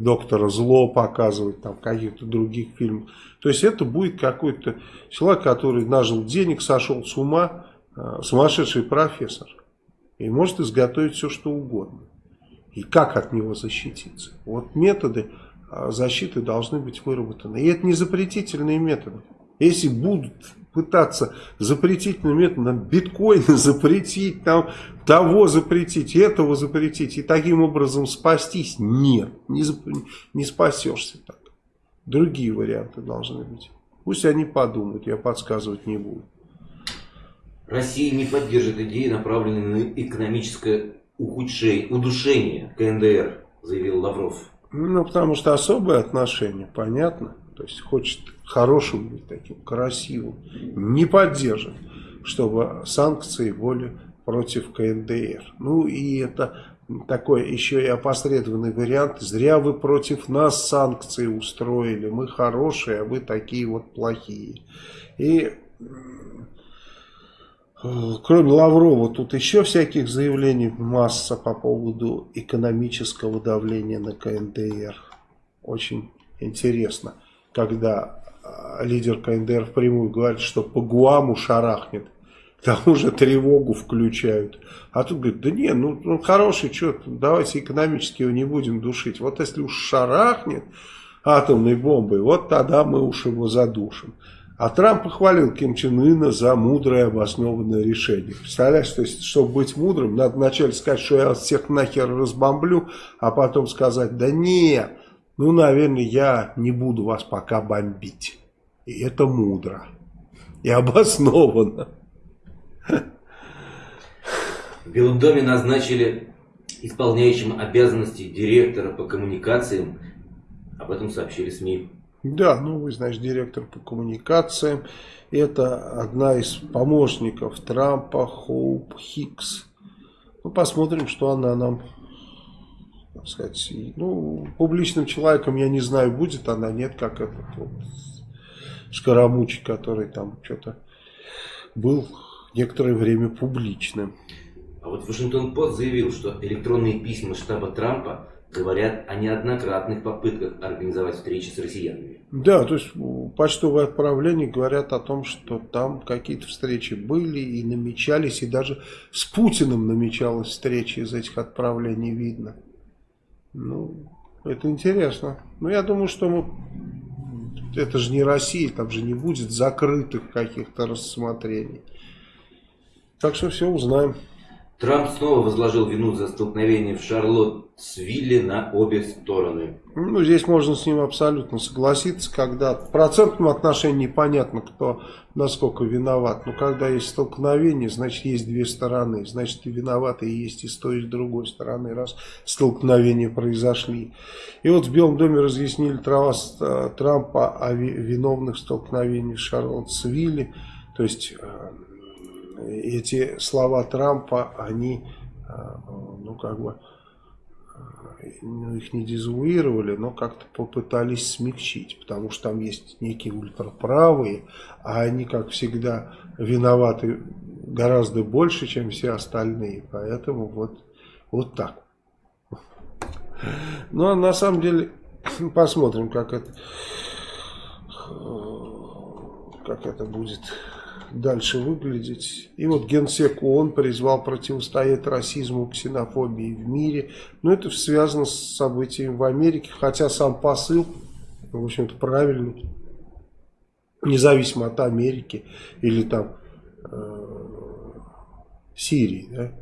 Доктора Зло показывать, там каких-то других фильмов. То есть это будет какой-то человек, который нажил денег, сошел с ума, э, сумасшедший профессор. И может изготовить все, что угодно. И как от него защититься? Вот методы э, защиты должны быть выработаны. И это не запретительные методы. Если будут пытаться запретительным методом биткоин (laughs) запретить, там, того запретить, этого запретить и таким образом спастись, нет, не, не спасешься так. Другие варианты должны быть. Пусть они подумают, я подсказывать не буду. Россия не поддержит идеи, направленные на экономическое ухудшение, удушение КНДР, заявил Лавров. Ну, потому что особое отношение, понятно. То есть хочет хорошим быть таким, красивым. Не поддержит, чтобы санкции были против КНДР. Ну и это такой еще и опосредованный вариант. Зря вы против нас санкции устроили. Мы хорошие, а вы такие вот плохие. И кроме Лаврова, тут еще всяких заявлений масса по поводу экономического давления на КНДР. Очень интересно когда а, лидер КНДР впрямую говорит, что по Гуаму шарахнет, к тому же тревогу включают. А тут говорит, да не, ну, ну хороший, что, давайте экономически его не будем душить. Вот если уж шарахнет атомной бомбой, вот тогда мы уж его задушим. А Трамп похвалил Ким Чен Ына за мудрое обоснованное решение. Представляешь, то есть, чтобы быть мудрым, надо вначале сказать, что я всех нахер разбомблю, а потом сказать, да нет, ну, наверное, я не буду вас пока бомбить. И это мудро. И обоснованно. В Белом доме назначили исполняющим обязанности директора по коммуникациям. Об этом сообщили СМИ. Да, ну вы знаете, директор по коммуникациям. Это одна из помощников Трампа, Хоуп Хикс. Ну, посмотрим, что она нам так сказать, ну, публичным человеком, я не знаю, будет она, нет, как этот вот Скоромучий, который там что-то был некоторое время публичным. А вот Вашингтон Пост заявил, что электронные письма штаба Трампа говорят о неоднократных попытках организовать встречи с россиянами. Да, то есть почтовые отправления говорят о том, что там какие-то встречи были и намечались, и даже с Путиным намечалась встреча из этих отправлений видно. Ну, это интересно. Но я думаю, что мы... Это же не Россия, там же не будет закрытых каких-то рассмотрений. Так что все узнаем. Трамп снова возложил вину за столкновение в Шарлоттсвилле на обе стороны. Ну, здесь можно с ним абсолютно согласиться, когда в процентном отношении непонятно, кто насколько виноват. Но когда есть столкновение, значит, есть две стороны. Значит, и виноваты и есть и с той, и с другой стороны, раз столкновения произошли. И вот в Белом доме разъяснили трава Трампа о виновных столкновениях в Шарлоттсвилле. То есть э, эти слова Трампа, они, а, ну, как бы, ну, их не дезавуировали, но как-то попытались смягчить, потому что там есть некие ультраправые, а они, как всегда, виноваты гораздо больше, чем все остальные, поэтому вот, вот так. Ну, а на самом деле, (clears throat) посмотрим, как это, как это будет дальше выглядеть. И вот Генсек ООН призвал противостоять расизму, ксенофобии в мире. Но это связано с событиями в Америке, хотя сам посыл, в общем-то, правильный. Независимо от Америки или там э, Сирии. Да?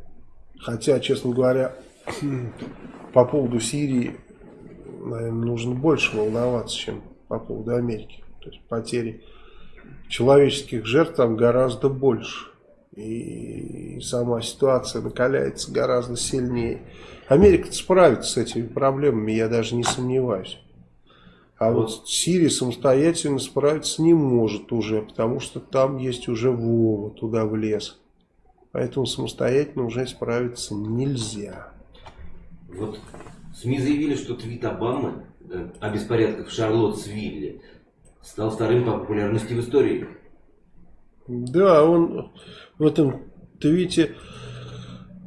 Хотя, честно говоря, (clears throat) по поводу Сирии, наверное, нужно больше волноваться, чем по поводу Америки. То есть потери человеческих жертв там гораздо больше. И сама ситуация накаляется гораздо сильнее. Америка справится с этими проблемами, я даже не сомневаюсь. А вот, Сирия самостоятельно справиться не может уже, потому что там есть уже Вова, туда влез. Поэтому самостоятельно уже справиться нельзя. Вот СМИ заявили, что твит Обамы о беспорядках в Шарлоттсвилле стал вторым по популярности в истории. Да, он в этом твите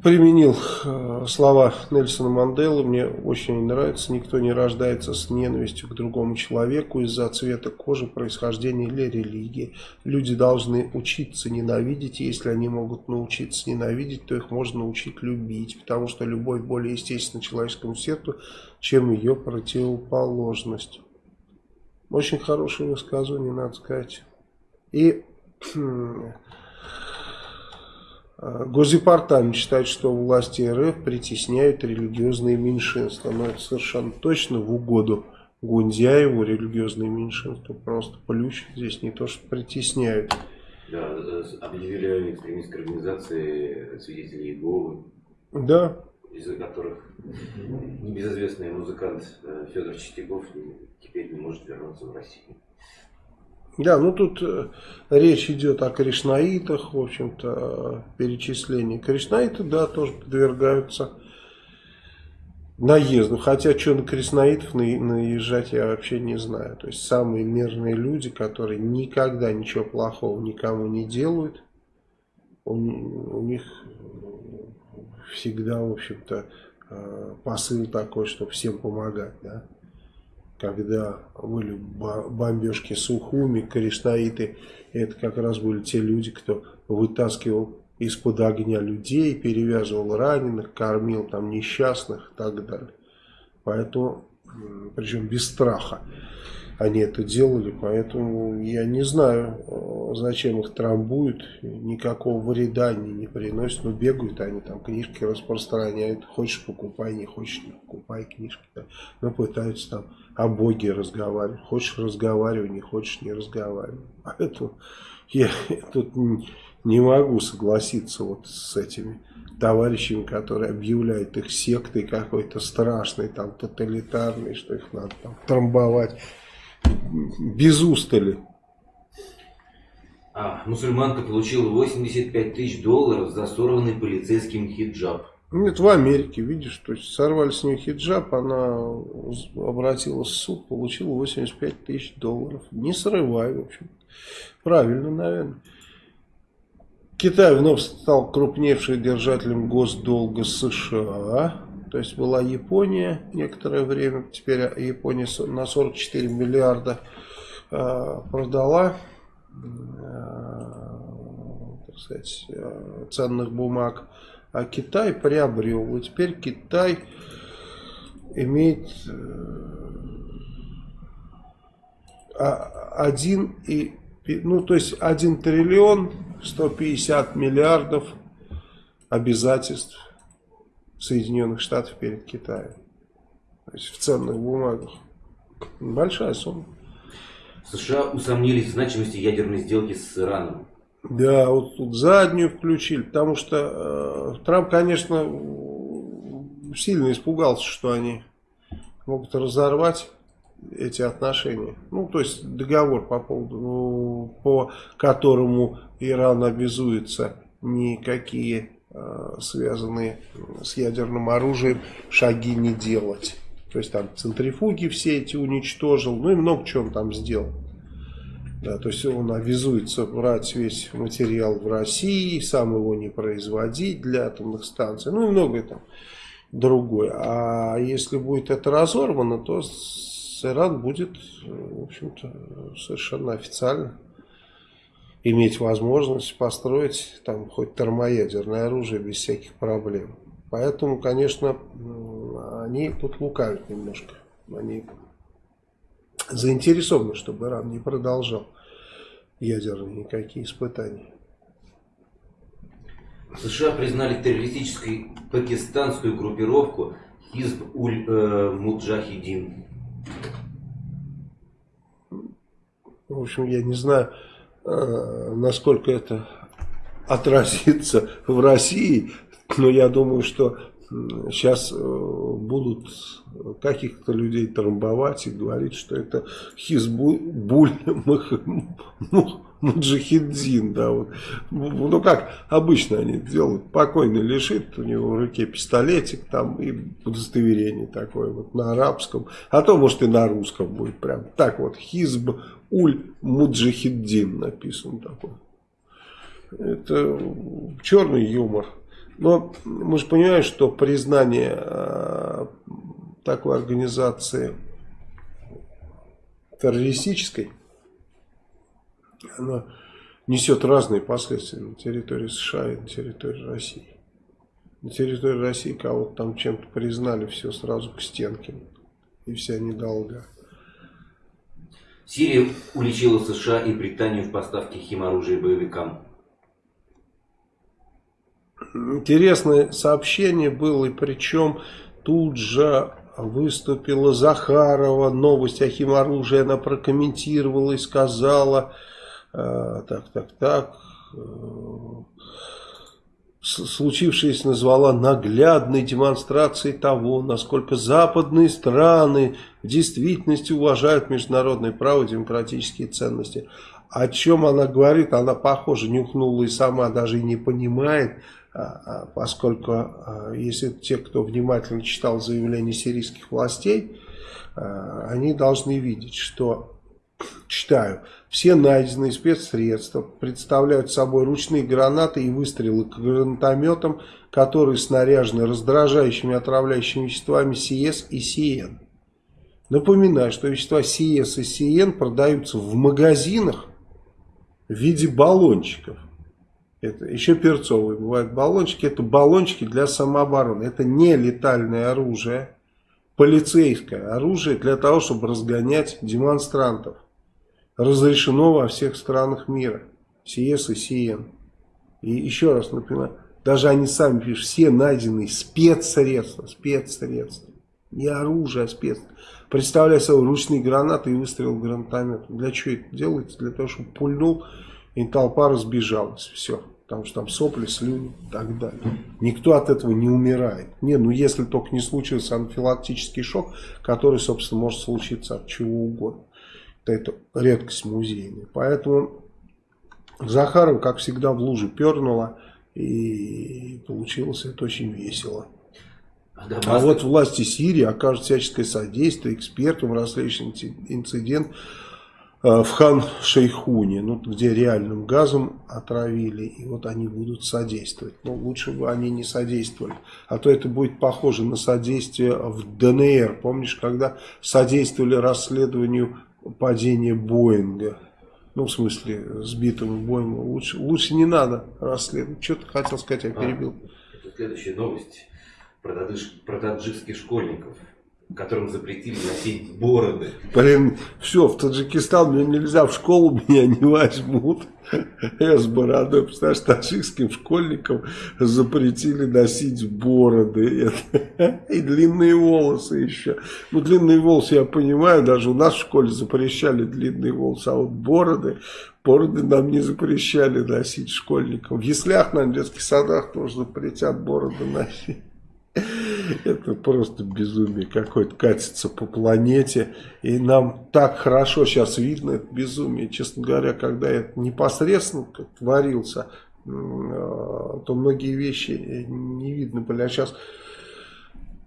применил э, слова Нельсона Манделы. Мне очень нравится. Никто не рождается с ненавистью к другому человеку из-за цвета кожи, происхождения или религии. Люди должны учиться ненавидеть. если они могут научиться ненавидеть, то их можно научить любить. Потому что любовь более естественна человеческому сердцу, чем ее противоположность. Очень хорошее высказывание, надо сказать. И хм, Госдепартамент считает, что власти РФ притесняют религиозные меньшинства. Но это совершенно точно в угоду Гундяеву религиозные меньшинства просто плющат здесь, не то что притесняют. Да, объявили экстремистской организации свидетелей Иеговы. Да, из которых небезызвестный музыкант э, Федор Чистяков теперь не может вернуться в Россию. Да, ну тут э, речь идет о кришнаитах, в общем-то, перечислении. Кришнаиты, да, тоже подвергаются наезду. Хотя, что на кришнаитов наезжать, я вообще не знаю. То есть, самые мирные люди, которые никогда ничего плохого никому не делают, у, у них всегда, в общем-то, э, посыл такой, чтобы всем помогать, да. Когда были бомбежки Сухуми, Кришнаиты, это как раз были те люди, кто вытаскивал из-под огня людей, перевязывал раненых, кормил там несчастных и так далее. Поэтому, причем без страха они это делали, поэтому я не знаю, э, зачем их трамбуют, никакого вреда они не приносят, но бегают они там, книжки распространяют, хочешь покупай, не хочешь не покупай книжки, да. но пытаются там о Боге разговаривать, хочешь разговаривай, не хочешь не разговаривай, (laughs) поэтому я тут не могу согласиться вот с этими товарищами, которые объявляют их сектой какой-то страшной, там, тоталитарной, что их надо там трамбовать без устали. А, мусульманка получила 85 тысяч долларов за сорванный полицейским хиджаб. Нет, в Америке, видишь, то есть сорвали с нее хиджаб, она обратилась в суд, получила 85 тысяч долларов. Не срывай, в общем. Правильно, наверное. Китай вновь стал крупнейшим держателем госдолга США. То есть была Япония некоторое время, теперь Япония на 44 миллиарда э, продала э, так сказать, э, ценных бумаг, а Китай приобрел. И теперь Китай имеет один и ну то есть 1 триллион 150 миллиардов обязательств Соединенных Штатов перед Китаем. То есть в ценных бумагах. Большая сумма. США усомнились в значимости ядерной сделки с Ираном. Да, вот тут заднюю включили, потому что э, Трамп, конечно, сильно испугался, что они могут разорвать эти отношения. Ну, то есть договор по поводу, ну, по которому Иран обязуется никакие связанные с ядерным оружием шаги не делать. То есть там центрифуги все эти уничтожил, ну и много чего он там сделал. Да, то есть он обязуется брать весь материал в России, сам его не производить для атомных станций, ну и многое там другое. А если будет это разорвано, то Иран будет, в общем-то, совершенно официально иметь возможность построить там хоть термоядерное оружие без всяких проблем. Поэтому, конечно, они тут лукавят немножко. Они заинтересованы, чтобы Иран не продолжал ядерные никакие испытания. США признали террористической пакистанскую группировку Хизб уль э. В общем, я не знаю, насколько это отразится в России, но я думаю, что сейчас э, будут каких-то людей трамбовать и говорить, что это Хизбуль Муджахиддин, да, вот. Ну, как обычно они делают, покойный лежит, у него в руке пистолетик там и удостоверение такое вот на арабском, а то, может, и на русском будет прям так вот, Хизб Уль Муджахиддин написан такой. Это черный юмор. Но мы же понимаем, что признание э, такой организации террористической, она несет разные последствия на территории США и на территории России. На территории России кого-то там чем-то признали, все сразу к стенке. И вся недолга. Сирия уличила США и Британию в поставке химоружия боевикам. Интересное сообщение было, и причем тут же выступила Захарова, новость о химоружии она прокомментировала и сказала, так, так, так, э, случившееся назвала наглядной демонстрацией того, насколько западные страны в действительности уважают международное право и демократические ценности. О чем она говорит, она, похоже, нюхнула и сама даже и не понимает, а, а, поскольку а, если те, кто внимательно читал заявления сирийских властей, они должны видеть, что, читаю, все найденные спецсредства представляют собой ручные гранаты и выстрелы к гранатометам, которые снаряжены раздражающими отравляющими веществами СИЭС и СИЕН. Напоминаю, что вещества СИЭС и СИЕН продаются в магазинах в виде баллончиков. Это еще перцовые бывают баллончики. Это баллончики для самообороны. Это не летальное оружие. Полицейское оружие для того, чтобы разгонять демонстрантов. Разрешено во всех странах мира. СИЕС и СИЕН. И еще раз напоминаю. Даже они сами пишут. Все найденные спецсредства. Спецсредства. Не оружие, а спецсредства. Представляя собой ручные гранаты и выстрел гранатометом. Для чего это делается? Для того, чтобы пульнул и толпа разбежалась. Все. Потому что там сопли, слюни и так далее. Никто от этого не умирает. Не, ну если только не случился анафилактический шок, который, собственно, может случиться от чего угодно. Это редкость музейная. Поэтому Захарова, как всегда, в луже пернула. И получилось это очень весело. А вот власти Сирии окажут всяческое содействие экспертам в расследовании инцидент Э, в Хан-Шейхуне, ну, где реальным газом отравили, и вот они будут содействовать. Но ну, лучше бы они не содействовали, а то это будет похоже на содействие в ДНР. Помнишь, когда содействовали расследованию падения Боинга? Ну, в смысле, сбитого Боинга. Лучше, лучше не надо расследовать. Что ты хотел сказать, я а, перебил. А, следующая новость про, таджикских школьников. Которым запретили носить бороды. Блин, все, в Таджикистан мне нельзя, в школу меня не возьмут. Я с бородой, представляешь, таджикским школьникам запретили носить бороды. И длинные волосы еще. Ну, длинные волосы я понимаю, даже у нас в школе запрещали длинные волосы, а вот бороды, бороды нам не запрещали носить школьникам. В яслях, на детских садах тоже запретят бороды носить. Это просто безумие какое-то катится по планете. И нам так хорошо сейчас видно это безумие. Честно говоря, когда это непосредственно творился, э, то многие вещи не видно были. А сейчас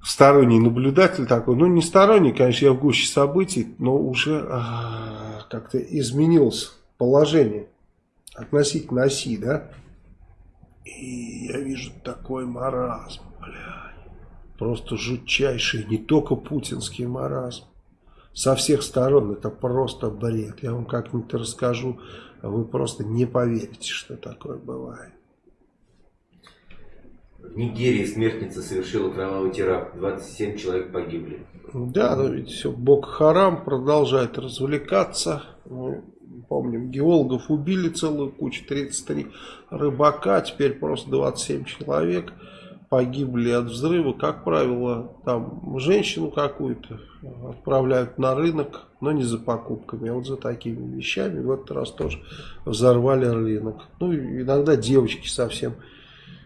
сторонний наблюдатель такой, ну не сторонний, конечно, я в гуще событий, но уже а, как-то изменилось положение относительно оси, да? И я вижу такой маразм, бля. Просто жутчайший, не только путинский маразм. Со всех сторон это просто бред. Я вам как-нибудь расскажу, а вы просто не поверите, что такое бывает. В Нигерии смертница совершила кровавый теракт. 27 человек погибли. Да, но ведь все, Бог Харам продолжает развлекаться. Мы помним, геологов убили целую кучу, 33 рыбака, теперь просто 27 человек погибли от взрыва, как правило, там женщину какую-то отправляют на рынок, но не за покупками, а вот за такими вещами. В этот раз тоже взорвали рынок. Ну, иногда девочки совсем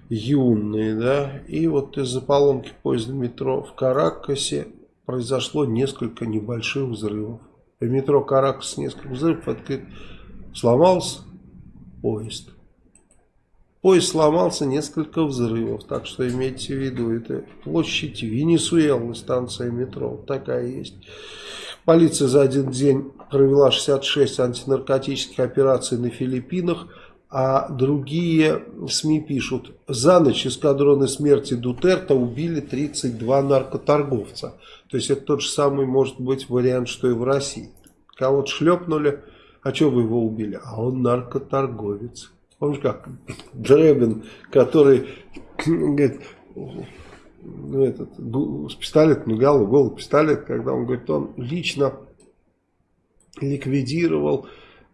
юные, да. И вот из-за поломки поезда метро в Каракасе произошло несколько небольших взрывов. В метро Каракас несколько взрывов, это сломался поезд. Поезд сломался, несколько взрывов. Так что имейте в виду, это площадь Венесуэлы, станция метро. Такая есть. Полиция за один день провела 66 антинаркотических операций на Филиппинах. А другие СМИ пишут, за ночь эскадроны смерти Дутерта убили 32 наркоторговца. То есть это тот же самый может быть вариант, что и в России. Кого-то шлепнули, а что вы его убили? А он наркоторговец. Помнишь, как Дребин, который говорит, ну, этот, с пистолетом, голый, голый пистолет, когда он говорит, он лично ликвидировал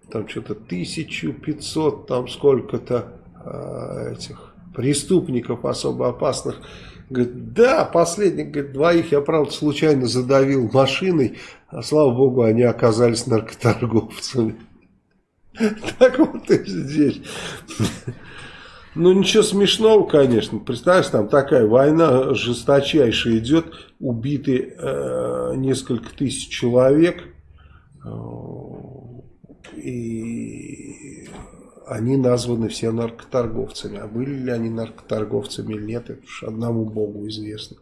там что-то 1500, там сколько-то э, этих преступников особо опасных. Говорит, да, последних, говорит, двоих я, правда, случайно задавил машиной, а слава богу, они оказались наркоторговцами. (laughs) Так вот и здесь. Ну, ничего смешного, конечно. Представляешь, там такая война жесточайшая идет. Убиты э, несколько тысяч человек. Э, и они названы все наркоторговцами. А были ли они наркоторговцами или нет, это уж одному богу известно.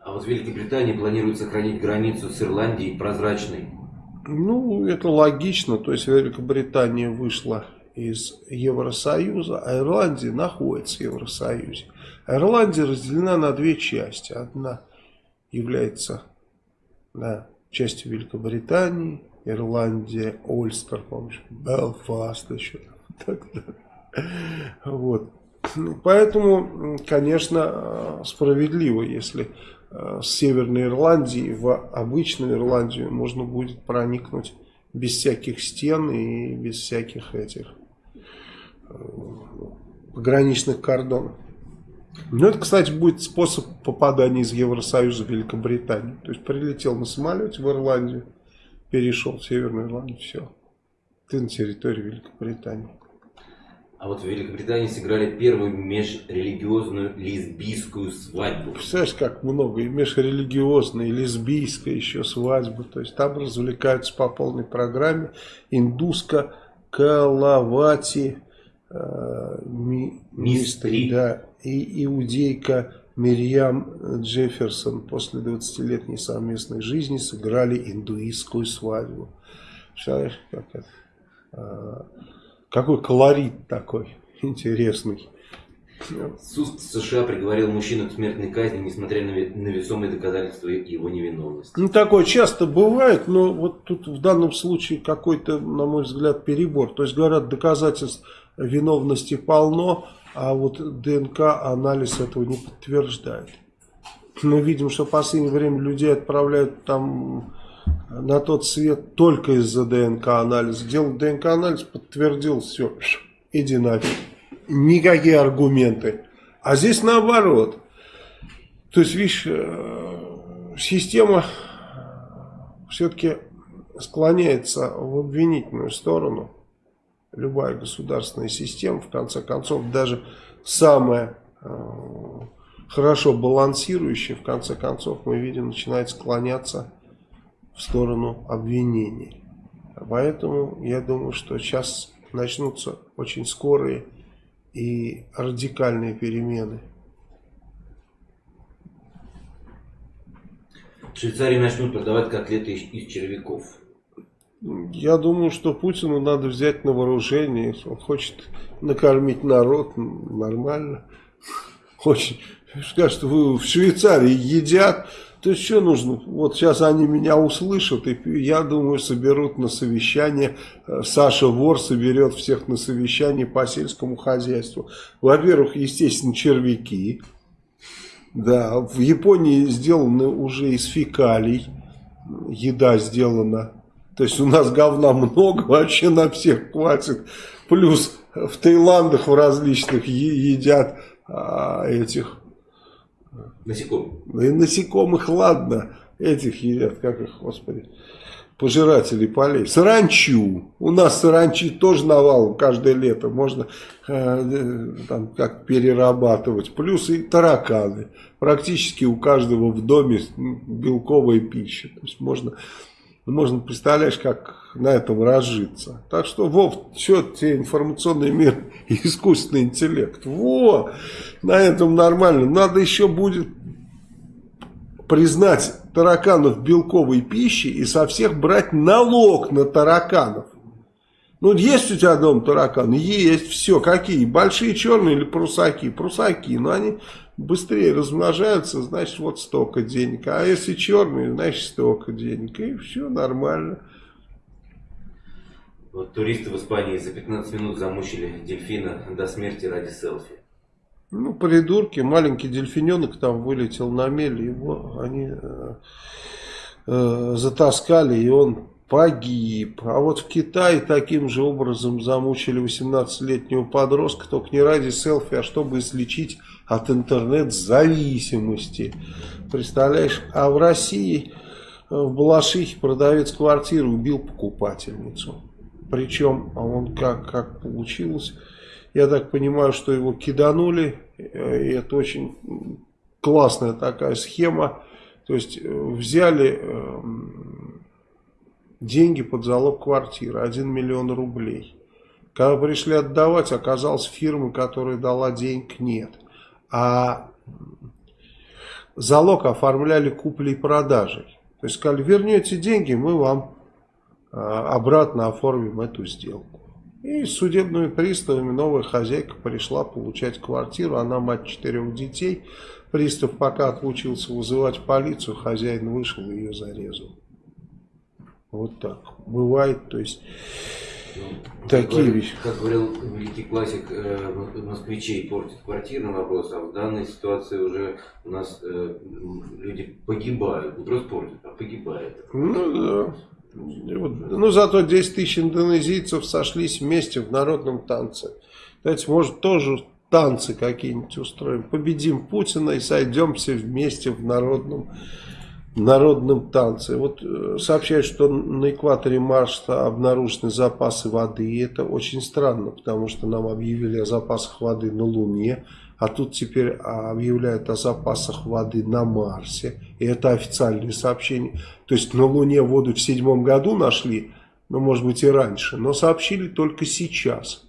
А вот в Великобритании планируют сохранить границу с Ирландией прозрачной. Ну, это логично. То есть Великобритания вышла из Евросоюза, а Ирландия находится в Евросоюзе. Ирландия разделена на две части. Одна является да, частью Великобритании, Ирландия, Ольстер, помнишь, Белфаст еще. Так, так. Вот. Поэтому, конечно, справедливо, если Э, с Северной Ирландии в обычную Ирландию можно будет проникнуть без всяких стен и без всяких этих э, пограничных кордонов. Ну, это, кстати, будет способ попадания из Евросоюза в Великобританию. То есть, прилетел на самолете в Ирландию, перешел в Северную Ирландию, все. Ты на территории Великобритании. А вот в Великобритании сыграли первую межрелигиозную лесбийскую свадьбу. Представляешь, как много. И межрелигиозная, и лесбийская еще свадьба. То есть там развлекаются по полной программе. Индуска, Калавати, э, ми, Мистри, да, и иудейка Мирьям Джефферсон после 20-летней совместной жизни сыграли индуистскую свадьбу. Представляешь, как это... Какой колорит такой (laughs) интересный. Суд США приговорил мужчину к смертной казни, несмотря на, на весомые доказательства его невиновности. Ну, такое часто бывает, но вот тут в данном случае какой-то, на мой взгляд, перебор. То есть, говорят, доказательств виновности полно, а вот ДНК-анализ этого не подтверждает. Мы видим, что в последнее время людей отправляют там на тот свет только из-за ДНК-анализа. Делал ДНК-анализ, подтвердил все, иди нафиг. Никакие аргументы. А здесь наоборот. То есть, видишь, э, система все-таки склоняется в обвинительную сторону. Любая государственная система, в конце концов, даже самая э, хорошо балансирующая, в конце концов, мы видим, начинает склоняться в сторону обвинений. Поэтому я думаю, что сейчас начнутся очень скорые и радикальные перемены. В Швейцарии начнут продавать котлеты из, из червяков. Я думаю, что Путину надо взять на вооружение. Если он хочет накормить народ, нормально. Очень. Скажет, вы в Швейцарии едят. То есть, что нужно? Вот сейчас они меня услышат, и я думаю, соберут на совещание. Э, Саша Вор соберет всех на совещание по сельскому хозяйству. Во-первых, естественно, червяки. Да, в Японии сделаны уже из фекалий. Еда сделана. То есть, у нас говна много, (laughs) вообще на всех хватит. Плюс в Таиландах в различных едят а, этих Насекомых. И насекомых, ладно, этих едят, как их, господи, пожиратели полей. Саранчу. У нас саранчи тоже навал каждое лето. Можно э, там как перерабатывать. Плюс и тараканы. Практически у каждого в доме белковая пища. То есть можно, можно представляешь, как на этом разжиться. Так что, Вов, что тебе информационный мир (laughs) и искусственный интеллект? Во, на этом нормально. Надо еще будет признать тараканов белковой пищей и со всех брать налог на тараканов. Ну, есть у тебя дом тараканы? Есть. Все. Какие? Большие черные или прусаки? Прусаки. Но они быстрее размножаются, значит, вот столько денег. А если черные, значит, столько денег. И все нормально. Вот туристы в Испании за 15 минут замучили дельфина до смерти ради селфи. Ну, придурки, маленький дельфиненок там вылетел на мель, его они э, э, затаскали, и он погиб. А вот в Китае таким же образом замучили 18-летнего подростка, только не ради селфи, а чтобы излечить от интернет-зависимости. Представляешь, а в России э, в Балашихе продавец квартиры убил покупательницу. Причем, а он как, как получилось... Я так понимаю, что его киданули, э, и это очень классная такая схема. То есть э, взяли эм, деньги под залог квартиры, 1 миллион рублей. Когда пришли отдавать, оказалось фирмы, которая дала денег, нет. А залог оформляли куплей-продажей. То есть сказали, вернете деньги, мы вам обратно оформим эту сделку. И с судебными приставами новая хозяйка пришла получать квартиру. Она мать четырех детей. Пристав пока отлучился вызывать полицию, хозяин вышел и ее зарезал. Вот так. Бывает, то есть, ну, такие как, вещи. Как говорил великий классик, э, москвичей портит квартирный вопрос, а в данной ситуации уже у нас э, люди погибают. Не просто портят, а погибают. Ну да. Ну, зато 10 тысяч индонезийцев сошлись вместе в народном танце. Давайте, может, тоже танцы какие-нибудь устроим. Победим Путина и сойдемся вместе в народном, народном танце. Вот э, сообщают, что на экваторе Марса обнаружены запасы воды. И это очень странно, потому что нам объявили о запасах воды на Луне. А тут теперь объявляют о запасах воды на Марсе. И это официальные сообщения. То есть на Луне воду в седьмом году нашли, ну может быть и раньше, но сообщили только сейчас.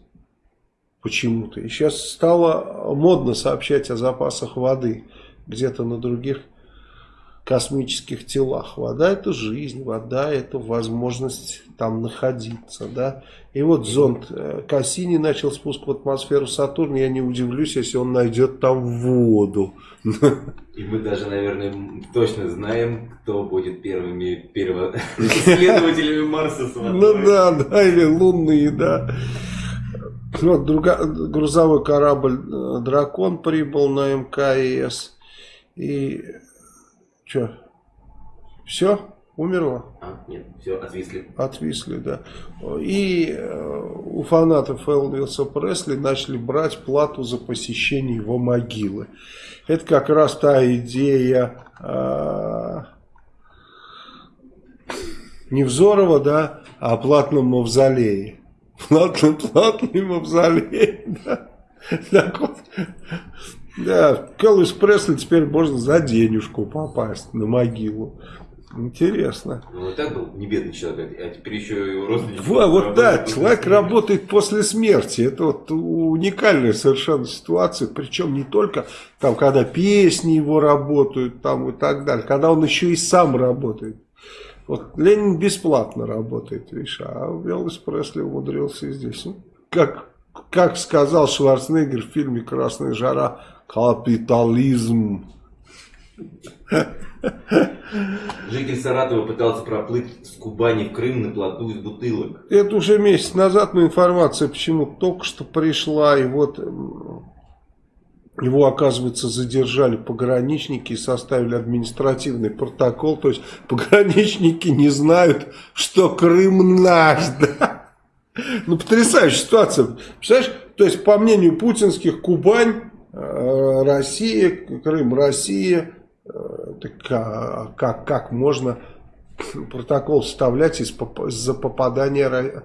Почему-то. И сейчас стало модно сообщать о запасах воды где-то на других космических телах. Вода это жизнь, вода это возможность там находиться. Да? И вот зонд э, Кассини начал спуск в атмосферу Сатурна. Я не удивлюсь, если он найдет там воду. И мы даже, наверное, точно знаем, кто будет первыми исследователями Марса с водой. Ну да, да, или лунные, да. Вот друга, грузовой корабль э, «Дракон» прибыл на МКС. И Че? Все? Умерла? А, нет, все, отвисли. Отвисли, да. И э, у фанатов Элвиса Пресли начали брать плату за посещение его могилы. Это как раз та идея э, Невзорова, да, о платном мавзолее. Платный, платный мавзолей, (laughs) да. Так вот, да, к Элвис Пресли теперь можно за денежку попасть на могилу. Интересно. Ну, и так был не бедный человек, а теперь еще его родственники. Вот, вот да, человек работает после смерти. Это вот уникальная совершенно ситуация. Причем не только там, когда песни его работают, там и так далее. Когда он еще и сам работает. Вот Ленин бесплатно работает, видишь, а Элвис Пресли умудрился и здесь. Ну, как, как сказал Шварценеггер в фильме «Красная жара», капитализм. Житель Саратова пытался проплыть с Кубани в Крым на плоту из бутылок. Это уже месяц назад, но информация почему только что пришла, и вот его, оказывается, задержали пограничники и составили административный протокол. То есть пограничники не знают, что Крым наш. Да? Ну, потрясающая ситуация. Представляешь, то есть, по мнению путинских, Кубань, Россия, Крым, Россия, так, а, как, как можно протокол вставлять из-за попадания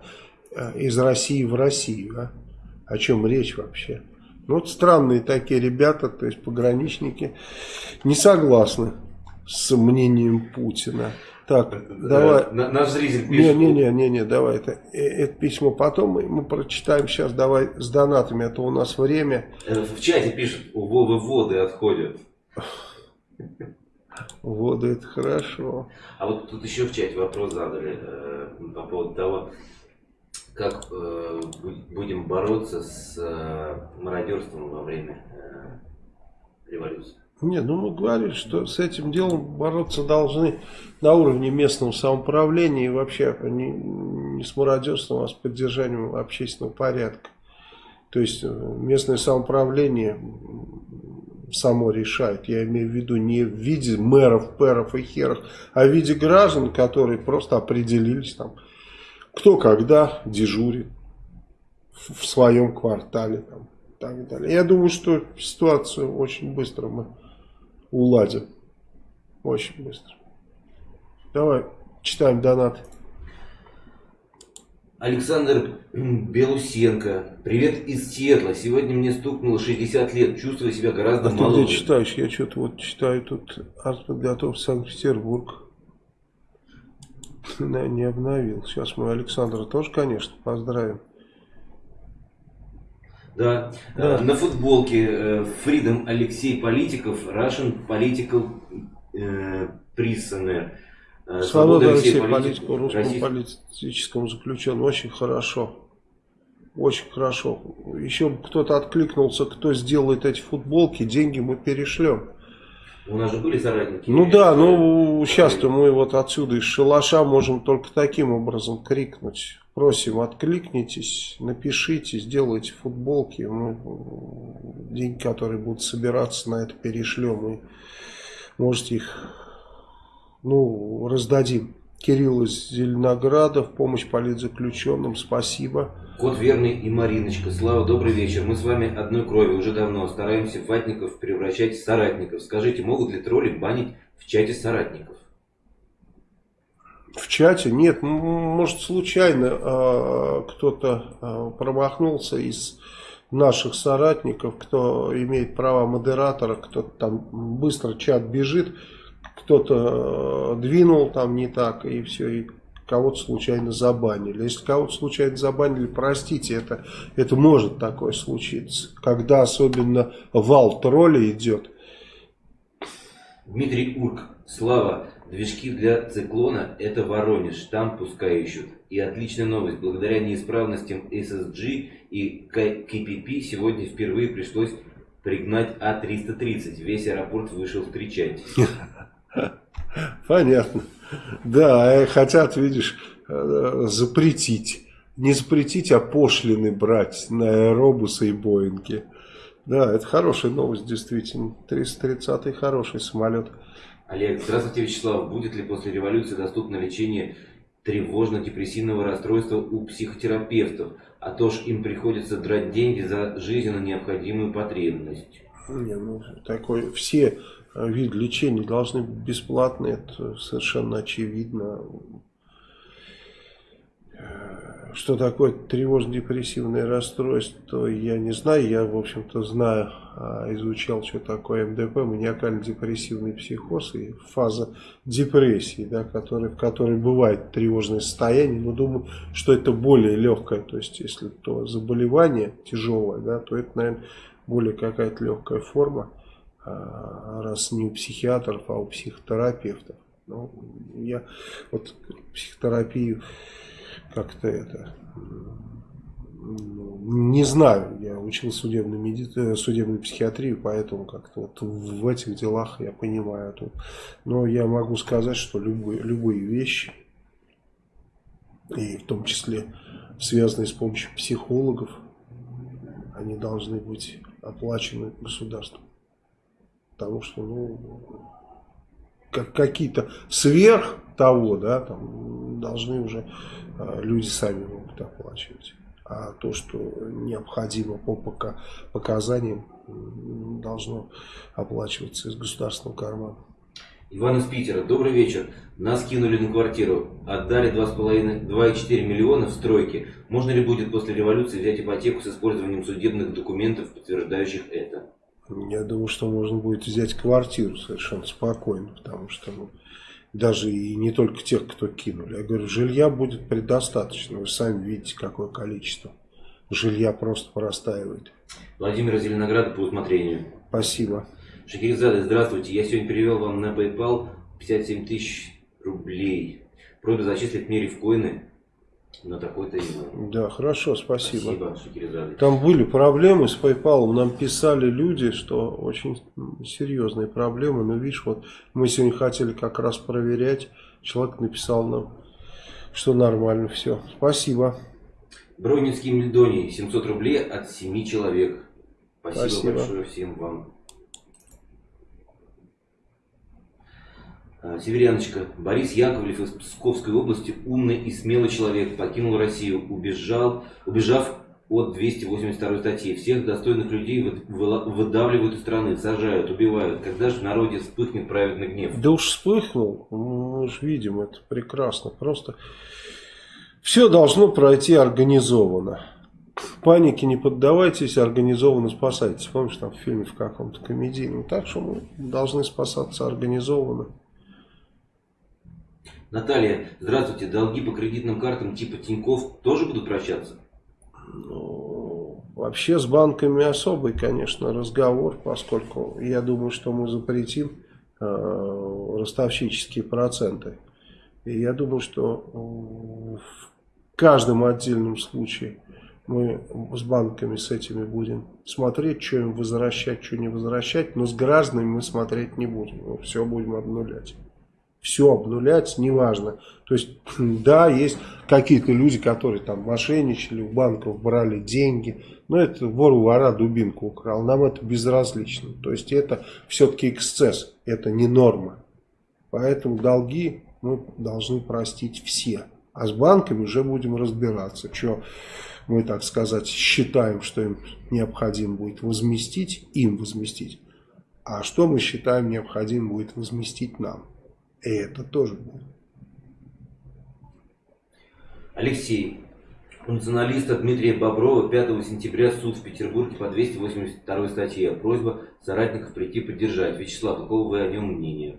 э, из России в Россию? А? О чем речь вообще? Ну, вот странные такие ребята, то есть пограничники, не согласны с мнением Путина. Так, давай. Наш зритель пишет. Не, не, не, не, не, давай это, э, это письмо потом мы, мы прочитаем сейчас. Давай с донатами, а то у нас время. Э, в чате пишут, у Вовы воды отходят. Воды это хорошо. А вот тут еще в чате вопрос задали э, по поводу того, как э, будем бороться с э, мародерством во время э, революции. Нет, ну мы говорили, что с этим делом бороться должны на уровне местного самоуправления и вообще не, не с мародерством, а с поддержанием общественного порядка. То есть э, местное самоуправление само решает. Я имею в виду не в виде мэров, пэров и херов, а в виде граждан, которые просто определились там, кто когда дежурит в своем квартале там, так далее. Я думаю, что ситуацию очень быстро мы уладим. Очень быстро. Давай, читаем донат. Александр Белусенко. Привет из Сиэтла. Сегодня мне стукнуло 60 лет. Чувствую себя гораздо а моложе. ты читаешь? Я что-то вот читаю тут артподготовка Санкт-Петербург. (laughs) Не обновил. Сейчас мы Александра тоже, конечно, поздравим. Да. да. На футболке э, Freedom Алексей Политиков, Russian Political э, Prisoner. Э, Свобода Алексей Политику, русскому политическому заключенному. Очень хорошо. Очень хорошо. Еще кто-то откликнулся, кто сделает эти футболки, деньги мы перешлем. У нас же были соратники. Ну да, ну сейчас-то мы вот отсюда из шалаша можем только таким образом крикнуть. Просим, откликнитесь, напишите, сделайте футболки. Мы деньги, которые будут собираться на это, перешлем. И можете их ну, раздадим. Кирилл из Зеленограда в помощь политзаключенным. Спасибо. Кот Верный и Мариночка. Слава, добрый вечер. Мы с вами одной крови уже давно. Стараемся ватников превращать в соратников. Скажите, могут ли тролли банить в чате соратников? В чате? Нет, может случайно э, кто-то э, промахнулся из наших соратников, кто имеет права модератора, кто-то там быстро чат бежит кто-то э, двинул там не так, и все, и кого-то случайно забанили. Если кого-то случайно забанили, простите, это, это может такое случиться. Когда особенно вал тролля идет. Дмитрий Урк, Слава, движки для циклона это Воронеж, там пускай ищут. И отличная новость, благодаря неисправностям SSG и KPP сегодня впервые пришлось пригнать А330. Весь аэропорт вышел встречать. (laughs) Понятно. Да, хотят, видишь, э, запретить. Не запретить, а пошлины брать на аэробусы и Боинги. Да, это хорошая новость, действительно. 330-й хороший самолет. Олег, здравствуйте, Вячеслав. Будет ли после революции доступно лечение тревожно-депрессивного расстройства у психотерапевтов? А то ж им приходится драть деньги за жизненно необходимую потребность. Не, ну, такой, все виды лечения должны быть бесплатные, это совершенно очевидно. Что такое тревожно-депрессивное расстройство, я не знаю. Я, в общем-то, знаю, а, изучал, что такое МДП, маниакально-депрессивный психоз и фаза депрессии, да, который, в которой бывает тревожное состояние. Но думаю, что это более легкое. То есть, если то заболевание тяжелое, да, то это, наверное, более какая-то легкая форма, а, раз не у психиатров, а у психотерапевтов. Ну, я вот психотерапию как-то это не знаю, я учил судебную, меди... Э, судебную психиатрию, поэтому как-то вот в этих делах я понимаю. Тут. Но я могу сказать, что любые, любые вещи, и в том числе связанные с помощью психологов, они должны быть оплачены государством. Потому что, ну, как какие-то сверх того, да, там должны уже люди сами могут оплачивать. А то, что необходимо по пока, показаниям, должно оплачиваться из государственного кармана. Иван из Питера. Добрый вечер. Нас кинули на квартиру. Отдали 2,4 миллиона в стройке. Можно ли будет после революции взять ипотеку с использованием судебных документов, подтверждающих это? Я думаю, что можно будет взять квартиру совершенно спокойно, потому что ну, даже и не только тех, кто кинули. Я говорю, жилья будет предостаточно. Вы сами видите, какое количество. Жилья просто простаивает. Владимир из Зеленограда по усмотрению. Спасибо. Шахерезада, здравствуйте. Я сегодня перевел вам на PayPal 57 тысяч рублей. Просьба зачислить мне рифкоины на такой-то имя. Да, хорошо, спасибо. Спасибо. Там были проблемы с PayPal. Нам писали люди, что очень серьезные проблемы. Но видишь, вот мы сегодня хотели как раз проверять. Человек написал нам, что нормально все. Спасибо. Бронинский Мельдоний, 700 рублей от 7 человек. Спасибо, Спасибо. большое всем вам. А, Северяночка. Борис Яковлев из Псковской области, умный и смелый человек, покинул Россию, убежал, убежав от 282 статьи. Всех достойных людей выдавливают из страны, сажают, убивают. Когда же в народе вспыхнет праведный гнев? Да уж вспыхнул, мы же видим это прекрасно. Просто все должно пройти организованно. Панике не поддавайтесь, организованно спасайтесь. Помнишь, там в фильме в каком-то комедийном. Так что мы должны спасаться организованно. Наталья, здравствуйте. Долги по кредитным картам типа Тиньков тоже будут прощаться? Ну, вообще с банками особый, конечно, разговор, поскольку я думаю, что мы запретим э, ростовщические проценты. И я думаю, что в каждом отдельном случае мы с банками с этими будем смотреть, что им возвращать, что не возвращать, но с гражданами мы смотреть не будем. Все будем обнулять все обнулять, неважно. То есть, (clears throat) да, есть какие-то люди, которые там мошенничали, у банков брали деньги, но это вор вора дубинку украл, нам это безразлично. То есть, это все-таки эксцесс, это не норма. Поэтому долги мы должны простить все. А с банками уже будем разбираться, что мы, так сказать, считаем, что им необходимо будет возместить, им возместить, а что мы считаем необходимо будет возместить нам. И это тоже будет. Алексей. У националиста Дмитрия Боброва 5 сентября суд в Петербурге по 282 статье. Просьба соратников прийти поддержать. Вячеслав, какого вы о нем мнения?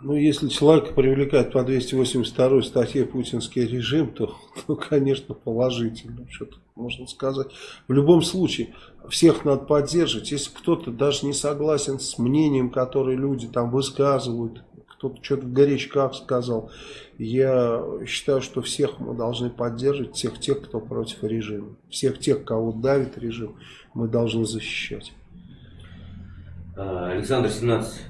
Ну, если человека привлекает по 282 статье путинский режим, то, ну, конечно, положительно. Что-то можно сказать. В любом случае, всех надо поддерживать. Если кто-то даже не согласен с мнением, которое люди там высказывают, кто-то что-то в горячках сказал. Я считаю, что всех мы должны поддерживать, всех тех, кто против режима. Всех тех, кого давит режим, мы должны защищать. А, Александр 17.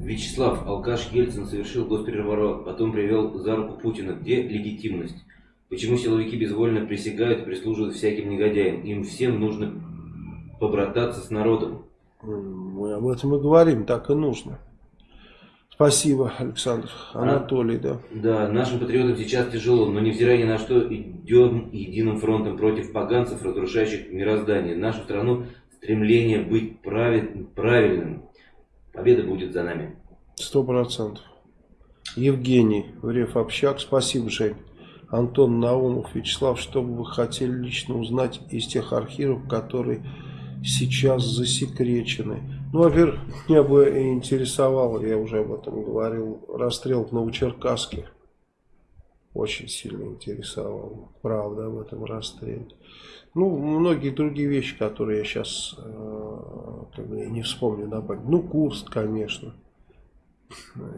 Вячеслав, алкаш Ельцин совершил госпереворот, потом привел за руку Путина. Где легитимность? Почему силовики безвольно присягают и прислуживают всяким негодяям? Им всем нужно побрататься с народом. Мы об этом и говорим, так и нужно. Спасибо, Александр. Анатолий, да. Да, нашим патриотам сейчас тяжело, но невзирая ни на что, идем единым фронтом против поганцев, разрушающих мироздание. Нашу страну стремление быть правед, правильным. Победа будет за нами. Сто процентов. Евгений, Врев Общак, спасибо, Жень. Антон Наумов, Вячеслав, что бы вы хотели лично узнать из тех архивов, которые сейчас засекречены? Ну, во-первых, меня бы интересовало, я уже об этом говорил, расстрел в Новочеркасске. Очень сильно интересовал, правда, об этом расстреле. Ну, многие другие вещи, которые я сейчас э, как бы, не вспомню на память. Ну, Курск, конечно.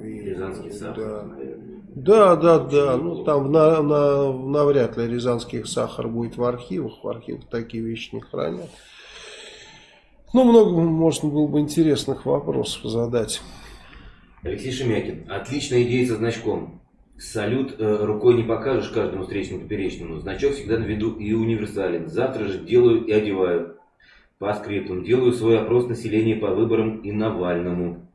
И, Рязанский сахар, да. Да, да, да. Ну, там на, на, навряд ли рязанский сахар будет в архивах. В архивах такие вещи не хранят. Ну, много можно было бы интересных вопросов задать. Алексей Шемякин. Отличная идея со значком. Салют э, рукой не покажешь каждому встречному поперечному. Значок всегда на виду и универсален. Завтра же делаю и одеваю. По скриптам. Делаю свой опрос населения по выборам и Навальному.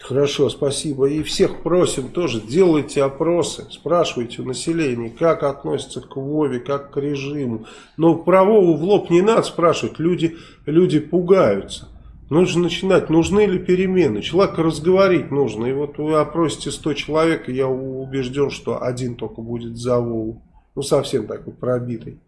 Хорошо, спасибо. И всех просим тоже, делайте опросы, спрашивайте у населения, как относятся к Вове, как к режиму. Но про Вову в лоб не надо спрашивать, люди, люди пугаются. Нужно начинать, нужны ли перемены. Человека разговорить нужно. И вот вы опросите 100 человек, и я убежден, что один только будет за Вову. Ну, совсем такой пробитый.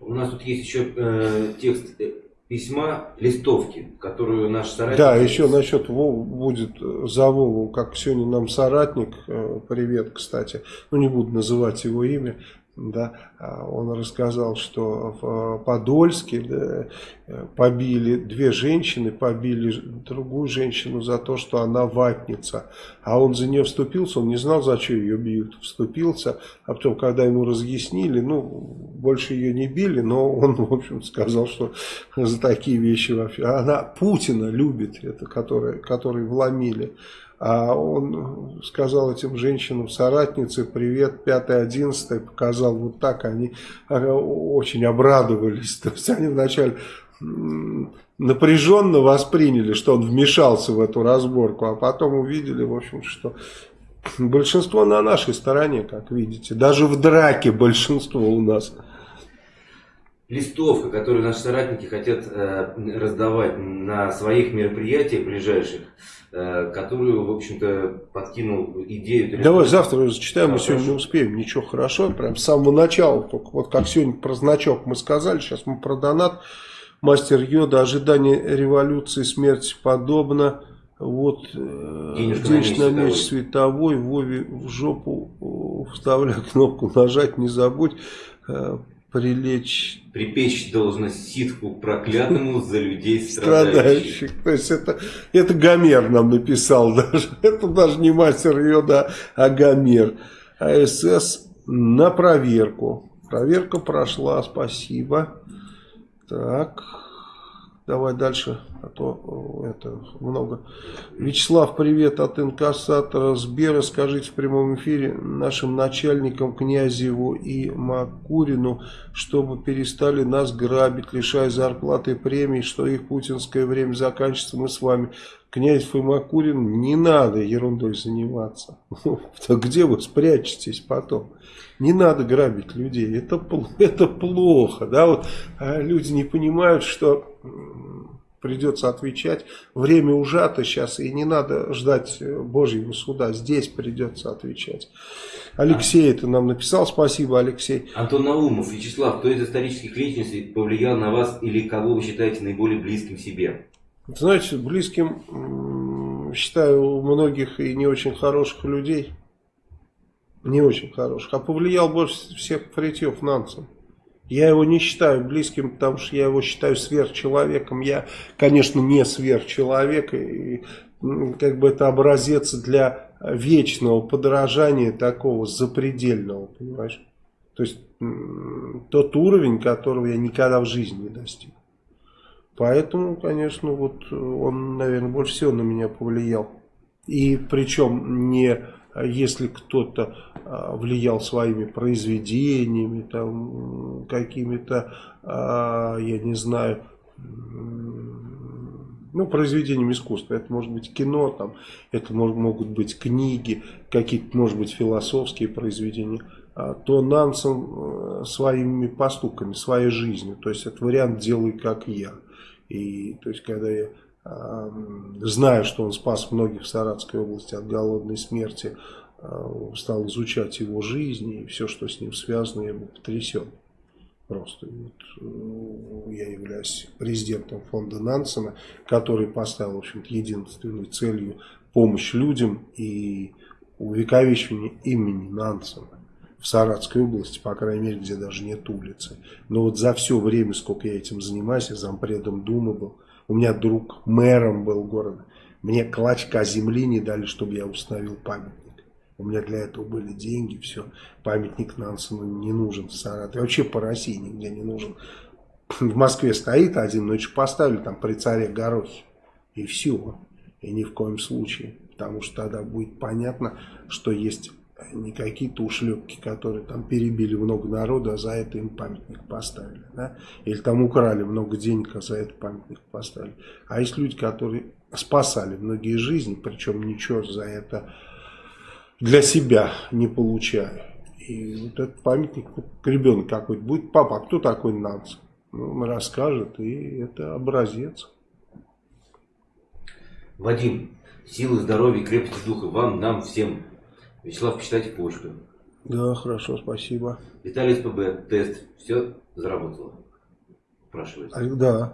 У нас тут есть еще э, текст э, письма, листовки, которую наш соратник... Да, еще насчет Вову будет за Вову, как сегодня нам соратник, э, привет, кстати, ну не буду называть его имя, да, а он рассказал, что в Подольске да, побили две женщины, побили другую женщину за то, что она ватница, а он за нее вступился, он не знал, за что ее бьют, вступился, а потом, когда ему разъяснили, ну, больше ее не били, но он, в общем, сказал, что за такие вещи вообще, она Путина любит, это, которые, которые вломили, а он сказал этим женщинам, соратнице, привет, 5-11, показал вот так, они очень обрадовались. (laughs) То есть они вначале напряженно восприняли, что он вмешался в эту разборку, а потом увидели, в общем, что большинство на нашей стороне, как видите. Даже в драке большинство у нас. Листовка, которую наши соратники хотят э, раздавать на своих мероприятиях ближайших, Э, которую, в общем-то, подкинул идею. Давай завтра зачитаем, да, мы сегодня не успеем. Ничего, хорошо, прям с самого начала. Только вот как сегодня про значок мы сказали, сейчас мы про донат. Мастер Йода, ожидание революции, смерти подобно. Вот э, денежный на меч световой, Вове в жопу вставляй кнопку нажать, не забудь. Прилечь... Припечь должно ситку проклятому за людей страдающих. То есть это, это Гомер нам написал (laughs) даже. Это даже не мастер Йода, а Гомер. АСС на проверку. Проверка прошла, спасибо. Так... Давай дальше, а то это много. Вячеслав, привет от инкассатора Сбера. Скажите в прямом эфире нашим начальникам Князеву и Макурину, чтобы перестали нас грабить, лишая зарплаты и премий, что их путинское время заканчивается, мы с вами. Князев и Макурин, не надо ерундой заниматься. (laughs) Где вы спрячетесь потом? Не надо грабить людей, это, (laughs) это плохо. Да? Вот, а люди не понимают, что придется отвечать. Время ужато сейчас, и не надо ждать э, Божьего суда. Здесь придется отвечать. Алексей а. это нам написал. Спасибо, Алексей. Антон Наумов, Вячеслав, кто из исторических личностей повлиял на вас или кого вы считаете наиболее близким себе? Знаете, близким считаю многих и не очень хороших людей. Не очень хороших. А повлиял больше всех Фритьев Нансен. Я его не считаю близким, потому что я его считаю сверхчеловеком. Я, конечно, не сверхчеловек, и как бы это образец для вечного подражания такого запредельного, понимаешь? То есть тот уровень, которого я никогда в жизни не достиг. Поэтому, конечно, вот он, наверное, больше всего на меня повлиял. И причем не если кто-то а, влиял своими произведениями, там какими-то, а, я не знаю, ну, произведением искусства. Это может быть кино, там, это могут быть книги, какие-то, может быть, философские произведения, а, то Нансен своими поступками, своей жизнью. То есть это вариант «делай как я». И то есть когда я э, знаю, что он спас многих в Саратской области от голодной смерти, э, стал изучать его жизнь и все, что с ним связано, я был потрясен. Просто вот, э, я являюсь президентом фонда Нансена, который поставил, в общем-то, единственной целью помощь людям и увековечивание имени Нансена в Саратской области, по крайней мере, где даже нет улицы. Но вот за все время, сколько я этим занимаюсь, я зампредом Думы был, у меня друг мэром был города, мне клочка земли не дали, чтобы я установил памятник. У меня для этого были деньги, все. Памятник Нансену не нужен в Саратове. Вообще по России нигде не нужен. В Москве стоит один, но еще поставили там при царе Горохе. И все. И ни в коем случае. Потому что тогда будет понятно, что есть не какие-то ушлепки, которые там перебили много народа, а за это им памятник поставили. Да? Или там украли много денег, а за это памятник поставили. А есть люди, которые спасали многие жизни, причем ничего за это для себя не получаю. И вот этот памятник, ребенок какой-то будет, папа, а кто такой Нанс? Ну, он расскажет, и это образец. Вадим, силы, здоровья, крепости духа вам, нам, всем. Вячеслав, почитайте почту. Да, хорошо, спасибо. Виталий СПБ, тест, все заработало? Спрашивается. А, да.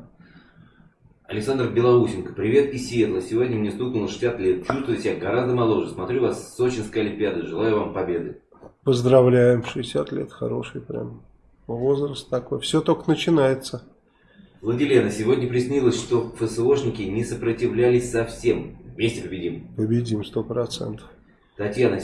Александр Белоусенко, привет из Сиэтла. Сегодня мне стукнуло 60 лет. Чувствую себя гораздо моложе. Смотрю вас с Сочинской Олимпиады. Желаю вам победы. Поздравляем. 60 лет хороший прям возраст такой. Все только начинается. Владилена, сегодня приснилось, что ФСОшники не сопротивлялись совсем. Вместе победим. Победим, сто процентов. Татьяна,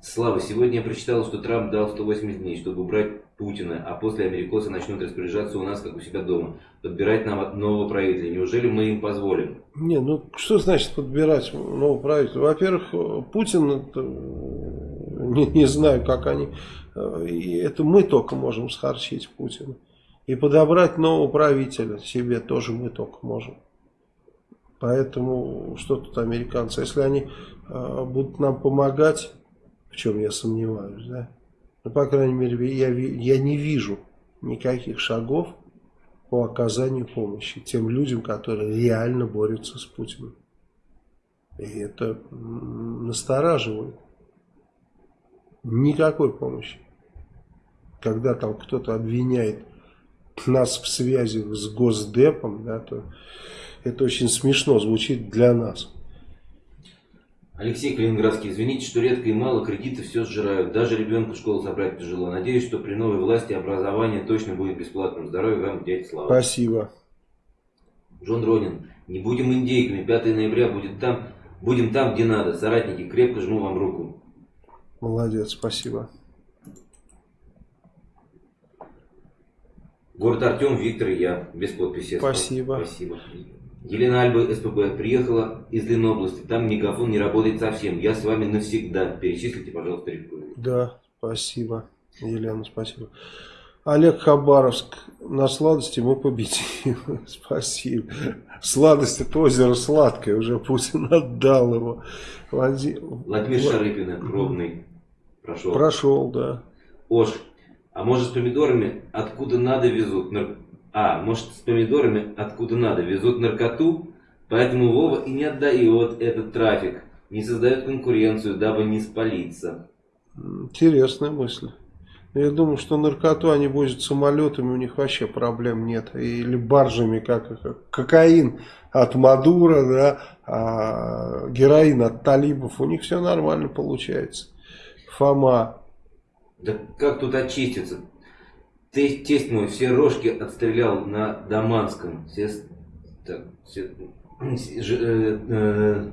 Слава, сегодня я прочитал, что Трамп дал 180 дней, чтобы убрать Путина, а после америкосы начнут распоряжаться у нас, как у себя дома, подбирать нам нового правителя. Неужели мы им позволим? Не, ну что значит подбирать нового правителя? Во-первых, Путин, это, не, не знаю, как они, это мы только можем схарчить Путина. И подобрать нового правителя себе тоже мы только можем. Поэтому что тут американцы? Если они э, будут нам помогать, в чем я сомневаюсь, да? Ну, по крайней мере, я, я не вижу никаких шагов по оказанию помощи тем людям, которые реально борются с Путиным. И это настораживает. Никакой помощи. Когда там кто-то обвиняет нас в связи с Госдепом, да, то это очень смешно звучит для нас. Алексей Калининградский, извините, что редко и мало кредиты все сжирают. Даже ребенку школу собрать тяжело. Надеюсь, что при новой власти образование точно будет бесплатным. Здоровья вам, дядя Слава. Спасибо. Джон Ронин, не будем индейками. 5 ноября будет там, будем там, где надо. Соратники, крепко жму вам руку. Молодец, спасибо. Город Артем, Виктор и я. Без подписи. Спасибо. Спасибо. Елена Альба, СПБ, приехала из Ленобласти. Там мегафон не работает совсем. Я с вами навсегда. Перечислите, пожалуйста, рекомендую. Да, спасибо. Елена, спасибо. Олег Хабаровск. На сладости мы победим. (laughs) Спасибо. Сладость это озеро сладкое. Уже Путин отдал его. Влади... Владимир Шарыпина, Ровный. Прошел. Прошел, да. Ош. А может с помидорами откуда надо везут? А, может с помидорами откуда надо везут наркоту? Поэтому Вова и не отдает этот трафик. Не создает конкуренцию, дабы не спалиться. Интересная мысль. Я думаю, что наркоту они возят самолетами, у них вообще проблем нет. Или баржами, как, как кокаин от Мадура, да, а героин от талибов. У них все нормально получается. Фома. Да как тут очиститься? Тесть, тесть мой все рожки отстрелял на Даманском. Все, так, все, (clears throat) ж, э, э,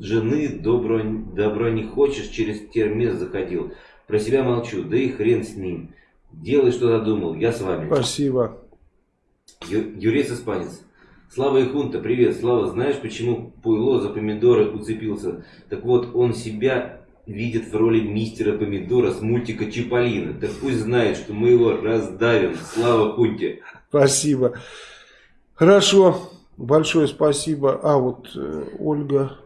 жены добро, добро не хочешь, через термес заходил. Про себя молчу, да и хрен с ним. Делай, что задумал, я с вами. Спасибо. Ю, Юрец Испанец. Слава и Хунта, привет. Слава, знаешь, почему Пуйло за помидоры уцепился? Так вот, он себя видит в роли мистера Помидора с мультика Чиполлино. Так пусть знает, что мы его раздавим. Слава Хунте. Спасибо. Хорошо. Большое спасибо. А, вот э, Ольга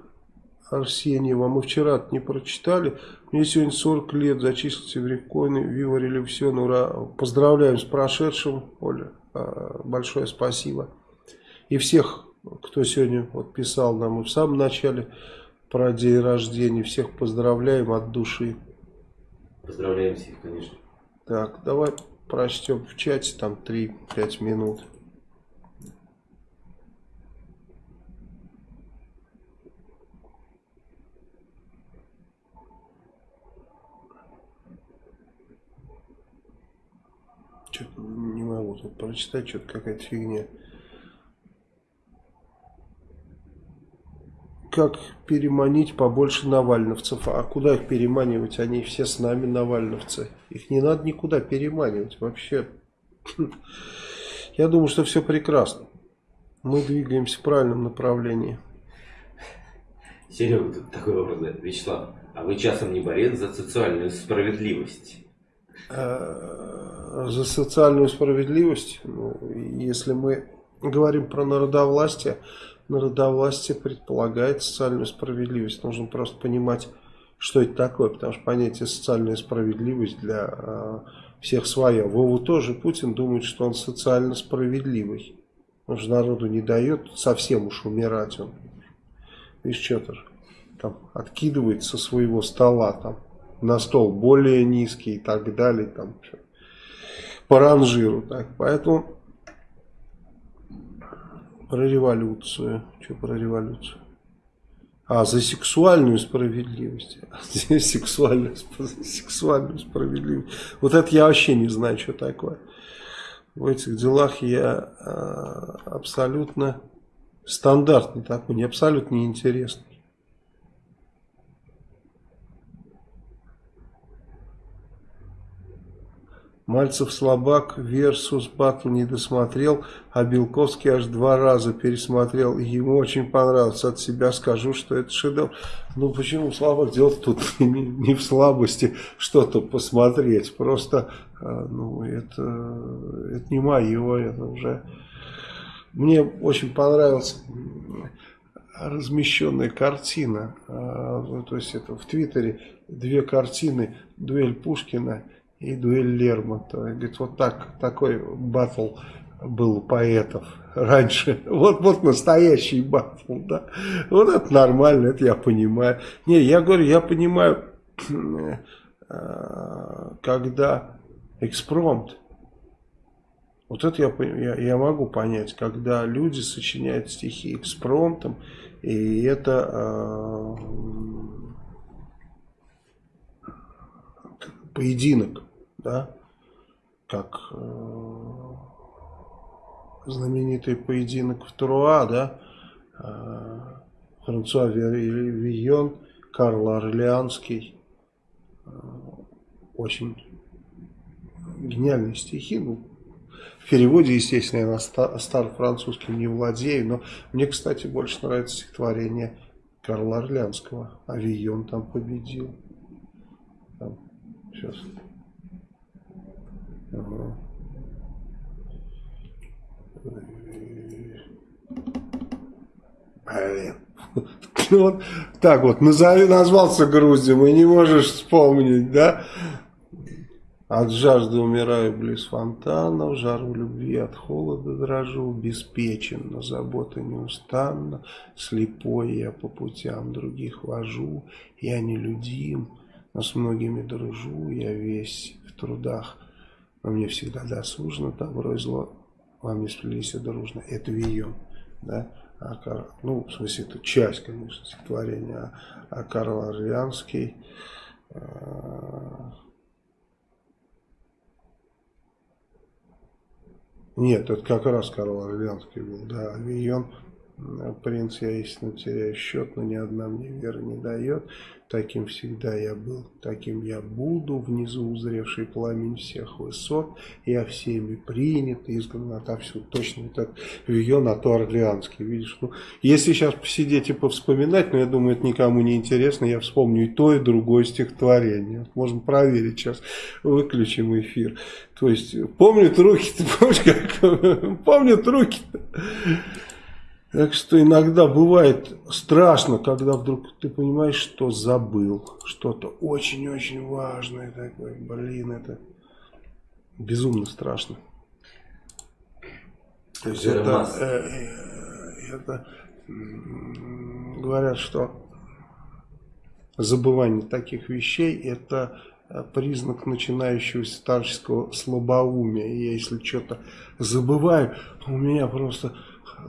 Арсеньева. Мы вчера не прочитали. Мне сегодня 40 лет. Зачислился в Рекоины. Вива Революцион. Ура. Поздравляем с прошедшим, Оля. А, большое спасибо. И всех, кто сегодня вот писал нам и в самом начале про день рождения. Всех поздравляем от души. Поздравляем всех, конечно. Так, давай прочтем в чате там 3-5 минут. Что-то не могу тут прочитать, что-то какая-то фигня. Как переманить побольше навальновцев? А куда их переманивать? Они все с нами навальновцы. Их не надо никуда переманивать. Вообще, я думаю, что все прекрасно. Мы двигаемся в правильном направлении. Серега, тут такой вопрос. Вячеслав, а вы часом не борец за социальную справедливость? Э, за социальную справедливость, ну, если мы говорим про народовластие, народовластие предполагает социальную справедливость. Нужно просто понимать, что это такое, потому что понятие социальная справедливость для э, всех своя. Вову тоже Путин думает, что он социально справедливый. Он же народу не дает совсем уж умирать. Он, видишь, что-то там откидывает со своего стола там на стол более низкий и так далее, там по ранжиру. Так. Поэтому про революцию. Что про революцию? А, за сексуальную справедливость. (laughs) Сексуальную, сексуальную справедливость. Вот это я вообще не знаю, что такое. В этих делах я а, абсолютно стандартный такой, не абсолютно неинтересный. Мальцев слабак versus батл не досмотрел, а Белковский аж два раза пересмотрел. И ему очень понравилось. От себя скажу, что это шедевр. Ну почему слабак? Дело тут (laughs) не, не в слабости что-то посмотреть. Просто а, ну, это, это не мое, это уже... Мне очень понравилась размещенная картина. А, то есть это в Твиттере две картины. Дуэль Пушкина и дуэль Лермонтова. Говорит, вот так, такой батл был у поэтов раньше. (laughs) Вот, вот настоящий батл, да. Вот это нормально, это я понимаю. Не, я говорю, я понимаю, (clears throat) э, когда экспромт, вот это я, я, я могу понять, когда люди сочиняют стихи экспромтом, и это э, поединок да, как э, знаменитый поединок в Труа, да, э, Франсуа Вийон, Карл Орлеанский, э, очень гениальные стихи, ну, в переводе, естественно, я на стар французским не владею, но мне, кстати, больше нравится стихотворение Карла Орлеанского. Авион там победил. Там, сейчас Ага. Блин. Вот так вот, назови, назвался Грузием и не можешь вспомнить, да? От жажды умираю близ фонтана, в жару любви от холода дрожу, беспечен, но забота неустанна, слепой я по путям других вожу, я нелюдим, но с многими дружу, я весь в трудах во мне всегда досужно, добро и зло во мне сплелись дружно. Это Вийон, да? А Кар... Ну, в смысле, это часть, конечно, стихотворения. А, а Карл Орлеанский... Э... Нет, это как раз Карл Орлеанский был, да. Вийон, принц, я истинно теряю счет, но ни одна мне вера не дает. Таким всегда я был, таким я буду, внизу узревший пламень всех высот, я всеми принят, изгнан отовсюду. Точно этот Вион, а то Орлеанский, видишь. Ну, если сейчас посидеть и повспоминать, но я думаю, это никому не интересно, я вспомню и то, и другое стихотворение. Можно проверить сейчас, выключим эфир. То есть, помнят руки, ты (laughs) помнишь, как, помнят руки -то? Так что иногда бывает страшно, когда вдруг ты понимаешь, что забыл. Что-то очень-очень важное такое. Блин, это безумно страшно. То есть это, э, э, это говорят, что забывание таких вещей это э, признак начинающегося старческого слабоумия. Я если что-то забываю, у меня просто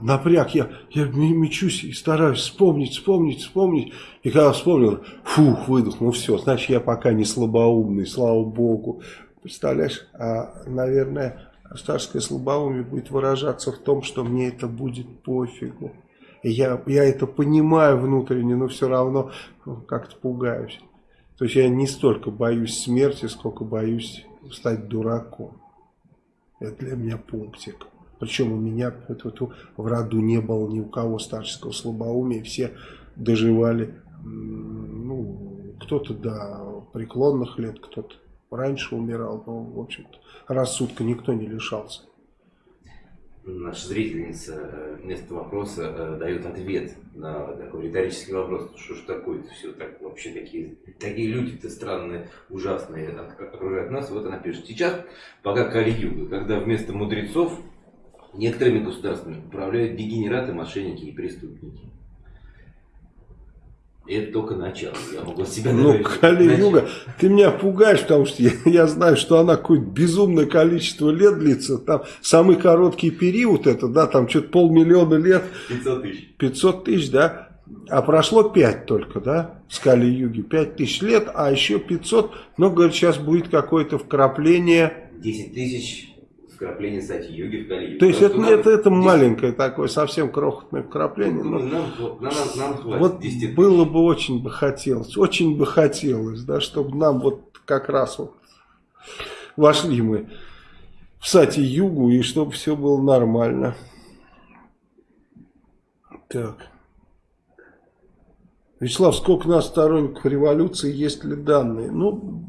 напряг, я, я мечусь и стараюсь вспомнить, вспомнить, вспомнить. И когда вспомнил, фух, выдохнул, ну все, значит я пока не слабоумный, слава богу. Представляешь, а, наверное, старское слабоумие будет выражаться в том, что мне это будет пофигу. Я, я это понимаю внутренне, но все равно как-то пугаюсь. То есть я не столько боюсь смерти, сколько боюсь стать дураком. Это для меня пунктик. Причем у меня в роду не было ни у кого старческого слабоумия. Все доживали, ну, кто-то до преклонных лет, кто-то раньше умирал. Но, в общем-то, рассудка никто не лишался наша зрительница э, вместо вопроса э, дает ответ на такой риторический вопрос, что ж такое-то все так вообще такие, такие люди-то странные, ужасные окружают нас. Вот она пишет, сейчас пока Кали-Юга, когда вместо мудрецов некоторыми государствами управляют дегенераты, мошенники и преступники. И это только начало. Я могу себя Ну, Кали-Юга, ты меня пугаешь, потому что я, я знаю, что она какое-то безумное количество лет длится. Там самый короткий период это, да, там что-то полмиллиона лет. 500 тысяч. 500 тысяч, да. А прошло 5 только, да, с Кали-Юги. 5 тысяч лет, а еще 500. Но, говорят, сейчас будет какое-то вкрапление. 10 тысяч вкрапление сати-йоги в Кали. То есть это, нам, это, это маленькое такое, совсем крохотное вкрапление. Но нам, нам, нам хватит вот 10 было бы очень бы хотелось, очень бы хотелось, да, чтобы нам вот как раз вот вошли мы в сати-югу и чтобы все было нормально. Так. Вячеслав, сколько нас сторонников революции, есть ли данные? Ну,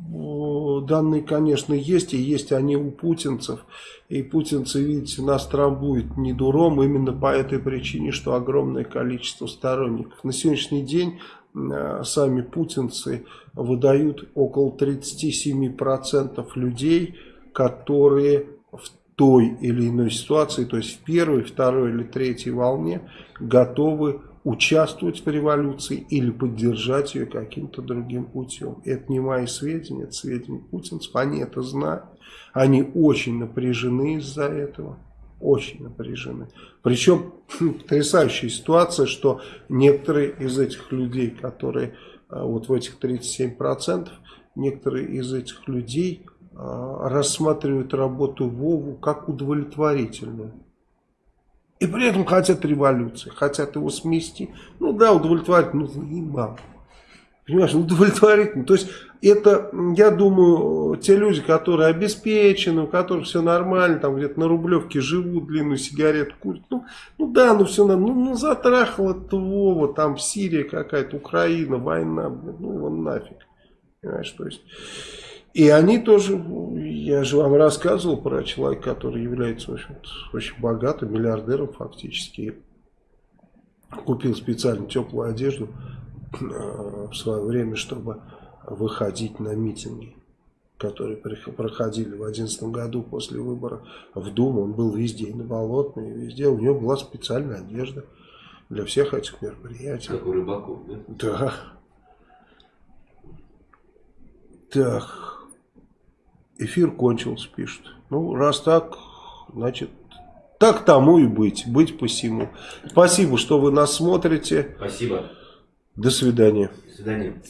данные, конечно, есть, и есть они у путинцев. И путинцы, видите, нас трамбуют не дуром именно по этой причине, что огромное количество сторонников. На сегодняшний день э, сами путинцы выдают около 37% людей, которые в той или иной ситуации, то есть в первой, второй или третьей волне, готовы участвовать в революции или поддержать ее каким-то другим путем. Это не мои сведения, это сведения путинцев, они это знают. Они очень напряжены из-за этого. Очень напряжены. Причем потрясающая ситуация, что некоторые из этих людей, которые а, вот в этих 37%, некоторые из этих людей а, рассматривают работу Вову как удовлетворительную. И при этом хотят революции, хотят его смести. Ну да, удовлетворить, ну заебал. Понимаешь, удовлетворительно. То есть это, я думаю, те люди, которые обеспечены, у которых все нормально, там где-то на Рублевке живут, длинную сигарету курят. Ну, ну да, ну все, ну, ну затрахало Вова, там Сирия какая-то, Украина, война, ну вон нафиг. Понимаешь, то есть... И они тоже, я же вам рассказывал про человека, который является в общем очень богатым, миллиардером фактически. Купил специально теплую одежду э, в свое время, чтобы выходить на митинги, которые проходили в 2011 году после выбора в Думу. Он был везде, и на Болотной, и везде. У него была специальная одежда для всех этих мероприятий. Как у рыбаков, да? Да. Так. Эфир кончился, пишет. Ну, раз так, значит, так тому и быть. Быть посему. Спасибо, что вы нас смотрите. Спасибо. До свидания. До свидания.